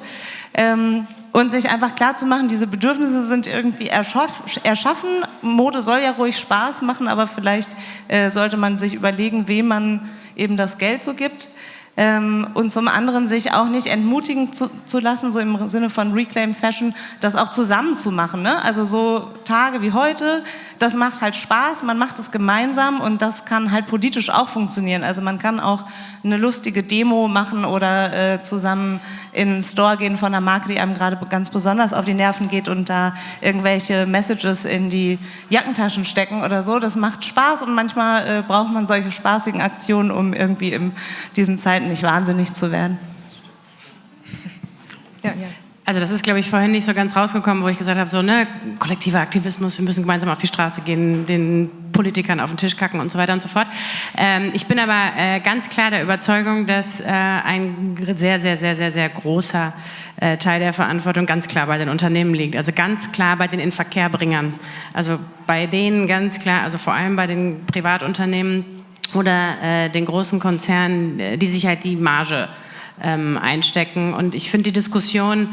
E: Ähm, und sich einfach klar zu machen, diese Bedürfnisse sind irgendwie erschaffen. Mode soll ja ruhig Spaß machen, aber vielleicht äh, sollte man sich überlegen, wem man eben das Geld so gibt. Ähm, und zum anderen sich auch nicht entmutigen zu, zu, lassen, so im Sinne von Reclaim Fashion, das auch zusammen zu machen. Ne? Also so Tage wie heute, das macht halt Spaß, man macht es gemeinsam und das kann halt politisch auch funktionieren. Also man kann auch eine lustige Demo machen oder äh, zusammen in den Store gehen von einer Marke, die einem gerade ganz besonders auf die Nerven geht und da irgendwelche Messages in die Jackentaschen stecken oder so. Das macht Spaß und manchmal äh, braucht man solche spaßigen Aktionen, um irgendwie in diesen Zeiten Zeiten nicht wahnsinnig zu werden.
F: Ja, ja. Also das ist, glaube ich, vorhin nicht so ganz rausgekommen, wo ich gesagt habe, so, ne, kollektiver Aktivismus, wir müssen gemeinsam auf die Straße gehen, den Politikern auf den Tisch kacken und so weiter und so fort. Ähm, ich bin aber äh, ganz klar der Überzeugung, dass äh, ein sehr, sehr, sehr, sehr, sehr großer äh, Teil der Verantwortung ganz klar bei den Unternehmen liegt. Also ganz klar bei den Inverkehrbringern. Also bei denen ganz klar, also vor allem bei den Privatunternehmen, oder äh, den großen Konzernen, äh, die sich halt die Marge ähm, einstecken. Und ich finde die Diskussion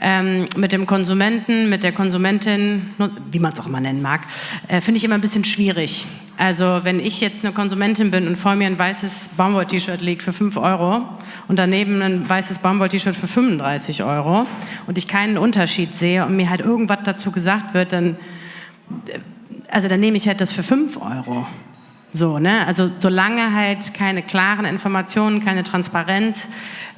F: ähm, mit dem Konsumenten, mit der Konsumentin, wie man es auch immer nennen mag, äh, finde ich immer ein bisschen schwierig. Also wenn ich jetzt eine Konsumentin bin und vor mir ein weißes Baumwoll-T-Shirt liegt für 5 Euro und daneben ein weißes Baumwoll-T-Shirt für 35 Euro und ich keinen Unterschied sehe und mir halt irgendwas dazu gesagt wird, dann, äh, also dann nehme ich halt das für 5 Euro. So, ne? Also solange halt keine klaren Informationen, keine Transparenz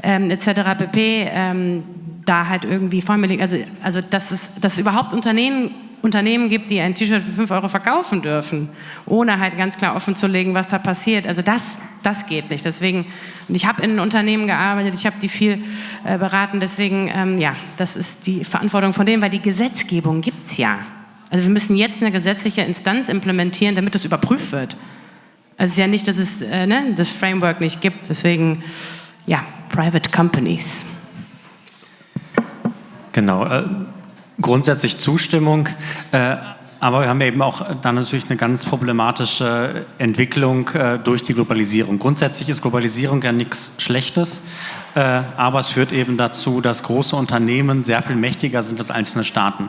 F: ähm, etc. pp. Ähm, da halt irgendwie liegt, also, also dass, es, dass es überhaupt Unternehmen, Unternehmen gibt, die ein T-Shirt für 5 Euro verkaufen dürfen, ohne halt ganz klar offen zu legen, was da passiert. Also das, das geht nicht. Deswegen, und ich habe in Unternehmen gearbeitet, ich habe die viel äh, beraten, deswegen, ähm, ja, das ist die Verantwortung von denen, weil die Gesetzgebung gibt es ja. Also wir müssen jetzt eine gesetzliche Instanz implementieren, damit das überprüft wird. Also es ist ja nicht, dass es äh, ne, das Framework nicht gibt, deswegen, ja, Private Companies.
C: Genau, äh, grundsätzlich Zustimmung, äh, aber wir haben eben auch dann natürlich eine ganz problematische Entwicklung äh, durch die Globalisierung. Grundsätzlich ist Globalisierung ja nichts Schlechtes, äh, aber es führt eben dazu, dass große Unternehmen sehr viel mächtiger sind als einzelne Staaten.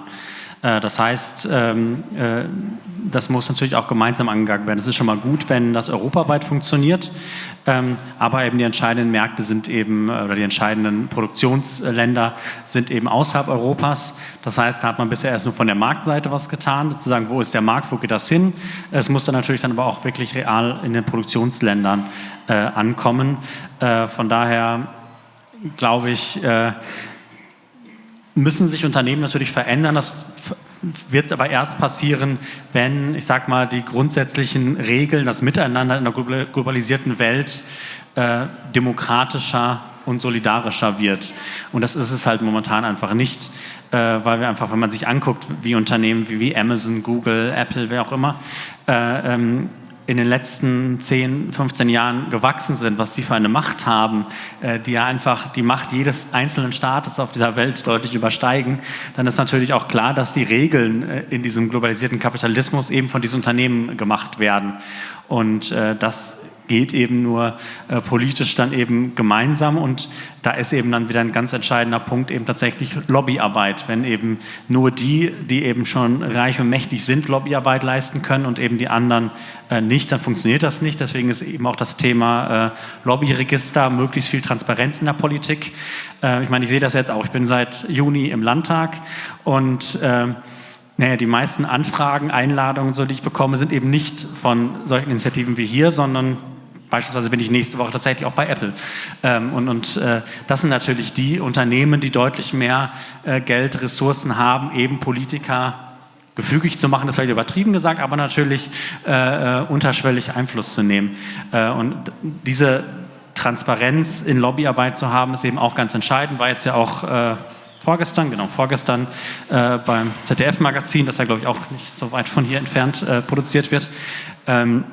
C: Äh, das heißt, ähm, äh, das muss natürlich auch gemeinsam angegangen werden. Es ist schon mal gut, wenn das europaweit funktioniert, ähm, aber eben die entscheidenden Märkte sind eben, äh, oder die entscheidenden Produktionsländer sind eben außerhalb Europas. Das heißt, da hat man bisher erst nur von der Marktseite was getan, sozusagen, wo ist der Markt, wo geht das hin? Es muss dann natürlich dann aber auch wirklich real in den Produktionsländern ankommen. Von daher glaube ich, müssen sich Unternehmen natürlich verändern. Das wird aber erst passieren, wenn, ich sag mal, die grundsätzlichen Regeln, das Miteinander in der globalisierten Welt äh, demokratischer und solidarischer wird. Und das ist es halt momentan einfach nicht, äh, weil wir einfach, wenn man sich anguckt, wie Unternehmen wie, wie Amazon, Google, Apple, wer auch immer, äh, ähm, in den letzten 10, 15 Jahren gewachsen sind, was die für eine Macht haben, äh, die ja einfach die Macht jedes einzelnen Staates auf dieser Welt deutlich übersteigen, dann ist natürlich auch klar, dass die Regeln äh, in diesem globalisierten Kapitalismus eben von diesen Unternehmen gemacht werden. Und äh, das geht eben nur äh, politisch dann eben gemeinsam und da ist eben dann wieder ein ganz entscheidender Punkt eben tatsächlich Lobbyarbeit. Wenn eben nur die, die eben schon reich und mächtig sind, Lobbyarbeit leisten können und eben die anderen äh, nicht, dann funktioniert das nicht. Deswegen ist eben auch das Thema äh, Lobbyregister, möglichst viel Transparenz in der Politik. Äh, ich meine, ich sehe das jetzt auch. Ich bin seit Juni im Landtag und äh, naja, die meisten Anfragen, Einladungen, so die ich bekomme, sind eben nicht von solchen Initiativen wie hier, sondern Beispielsweise bin ich nächste Woche tatsächlich auch bei Apple. Ähm, und und äh, das sind natürlich die Unternehmen, die deutlich mehr äh, Geld, Ressourcen haben, eben Politiker gefügig zu machen, das vielleicht übertrieben gesagt, aber natürlich äh, äh unterschwellig Einfluss zu nehmen. Äh, und diese Transparenz in Lobbyarbeit zu haben, ist eben auch ganz entscheidend, war jetzt ja auch äh, vorgestern, genau, vorgestern beim ZDF-Magazin, das ja, glaube ich, auch nicht so weit von hier entfernt produziert wird. Ähm,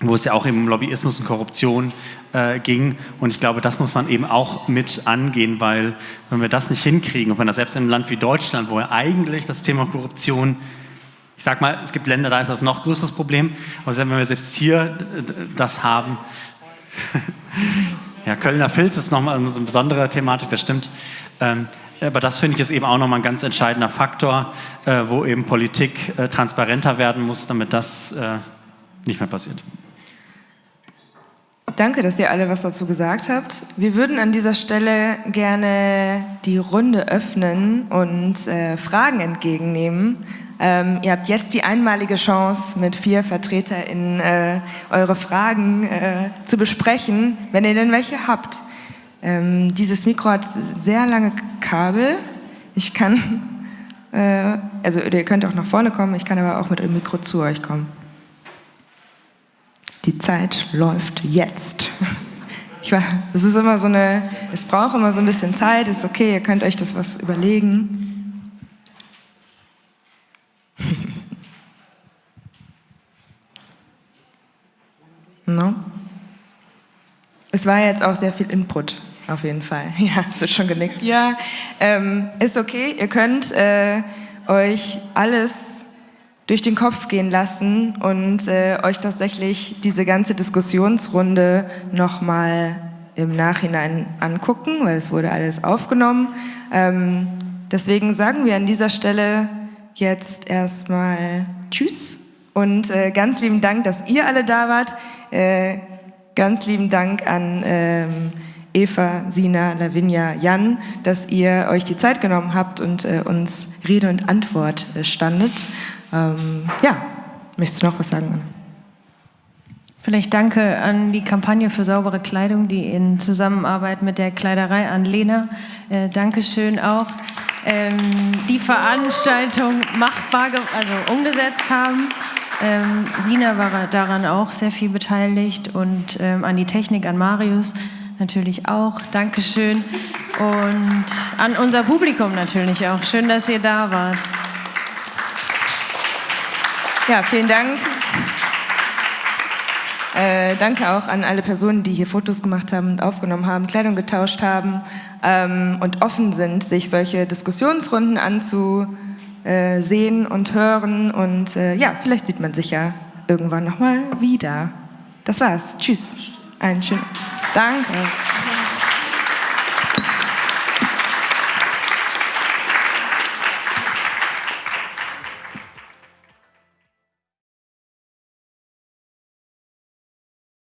C: wo es ja auch um Lobbyismus und Korruption äh, ging. Und ich glaube, das muss man eben auch mit angehen, weil wenn wir das nicht hinkriegen, und wenn das selbst in einem Land wie Deutschland, wo ja eigentlich das Thema Korruption, ich sag mal, es gibt Länder, da ist das noch größeres Problem, aber wenn wir selbst hier äh, das haben, ja, Kölner Filz ist nochmal so eine besondere Thematik, das stimmt. Ähm, aber das finde ich ist eben auch nochmal ein ganz entscheidender Faktor, äh, wo eben Politik äh, transparenter werden muss, damit das äh, nicht mehr passiert.
A: Danke, dass ihr alle was dazu gesagt habt. Wir würden an dieser Stelle gerne die Runde öffnen und äh, Fragen entgegennehmen. Ähm, ihr habt jetzt die einmalige Chance, mit vier VertreterInnen äh, eure Fragen äh, zu besprechen, wenn ihr denn welche habt. Ähm, dieses Mikro hat sehr lange Kabel. Ich kann, äh, also ihr könnt auch nach vorne kommen, ich kann aber auch mit dem Mikro zu euch kommen. Die Zeit läuft jetzt. Ich war, es ist immer so eine, es braucht immer so ein bisschen Zeit, ist okay, ihr könnt euch das was überlegen. no? Es war jetzt auch sehr viel Input, auf jeden Fall. Ja, es wird schon genickt. Ja, ähm, ist okay, ihr könnt äh, euch alles durch den Kopf gehen lassen und äh, euch tatsächlich diese ganze Diskussionsrunde nochmal im Nachhinein angucken, weil es wurde alles aufgenommen. Ähm, deswegen sagen wir an dieser Stelle jetzt erstmal Tschüss und äh, ganz lieben Dank, dass ihr alle da wart. Äh, ganz lieben Dank an ähm, Eva, Sina, Lavinia, Jan, dass ihr euch die Zeit genommen habt und äh, uns Rede und Antwort äh, standet. Ähm, ja, möchtest du noch was sagen, Anne?
B: Vielleicht danke an die Kampagne für saubere Kleidung, die in Zusammenarbeit mit der Kleiderei an Lena, äh, Dankeschön auch, ähm, die Veranstaltung machbar, also umgesetzt haben. Ähm, Sina war daran auch sehr viel beteiligt und ähm, an die Technik, an Marius natürlich auch. Dankeschön. Und an unser Publikum natürlich auch. Schön, dass ihr da wart.
A: Ja, vielen Dank. Äh, danke auch an alle Personen, die hier Fotos gemacht haben und aufgenommen haben, Kleidung getauscht haben ähm, und offen sind, sich solche Diskussionsrunden anzusehen und hören. Und äh, ja, vielleicht sieht man sich ja irgendwann nochmal wieder. Das war's. Tschüss. Einen schönen Dank.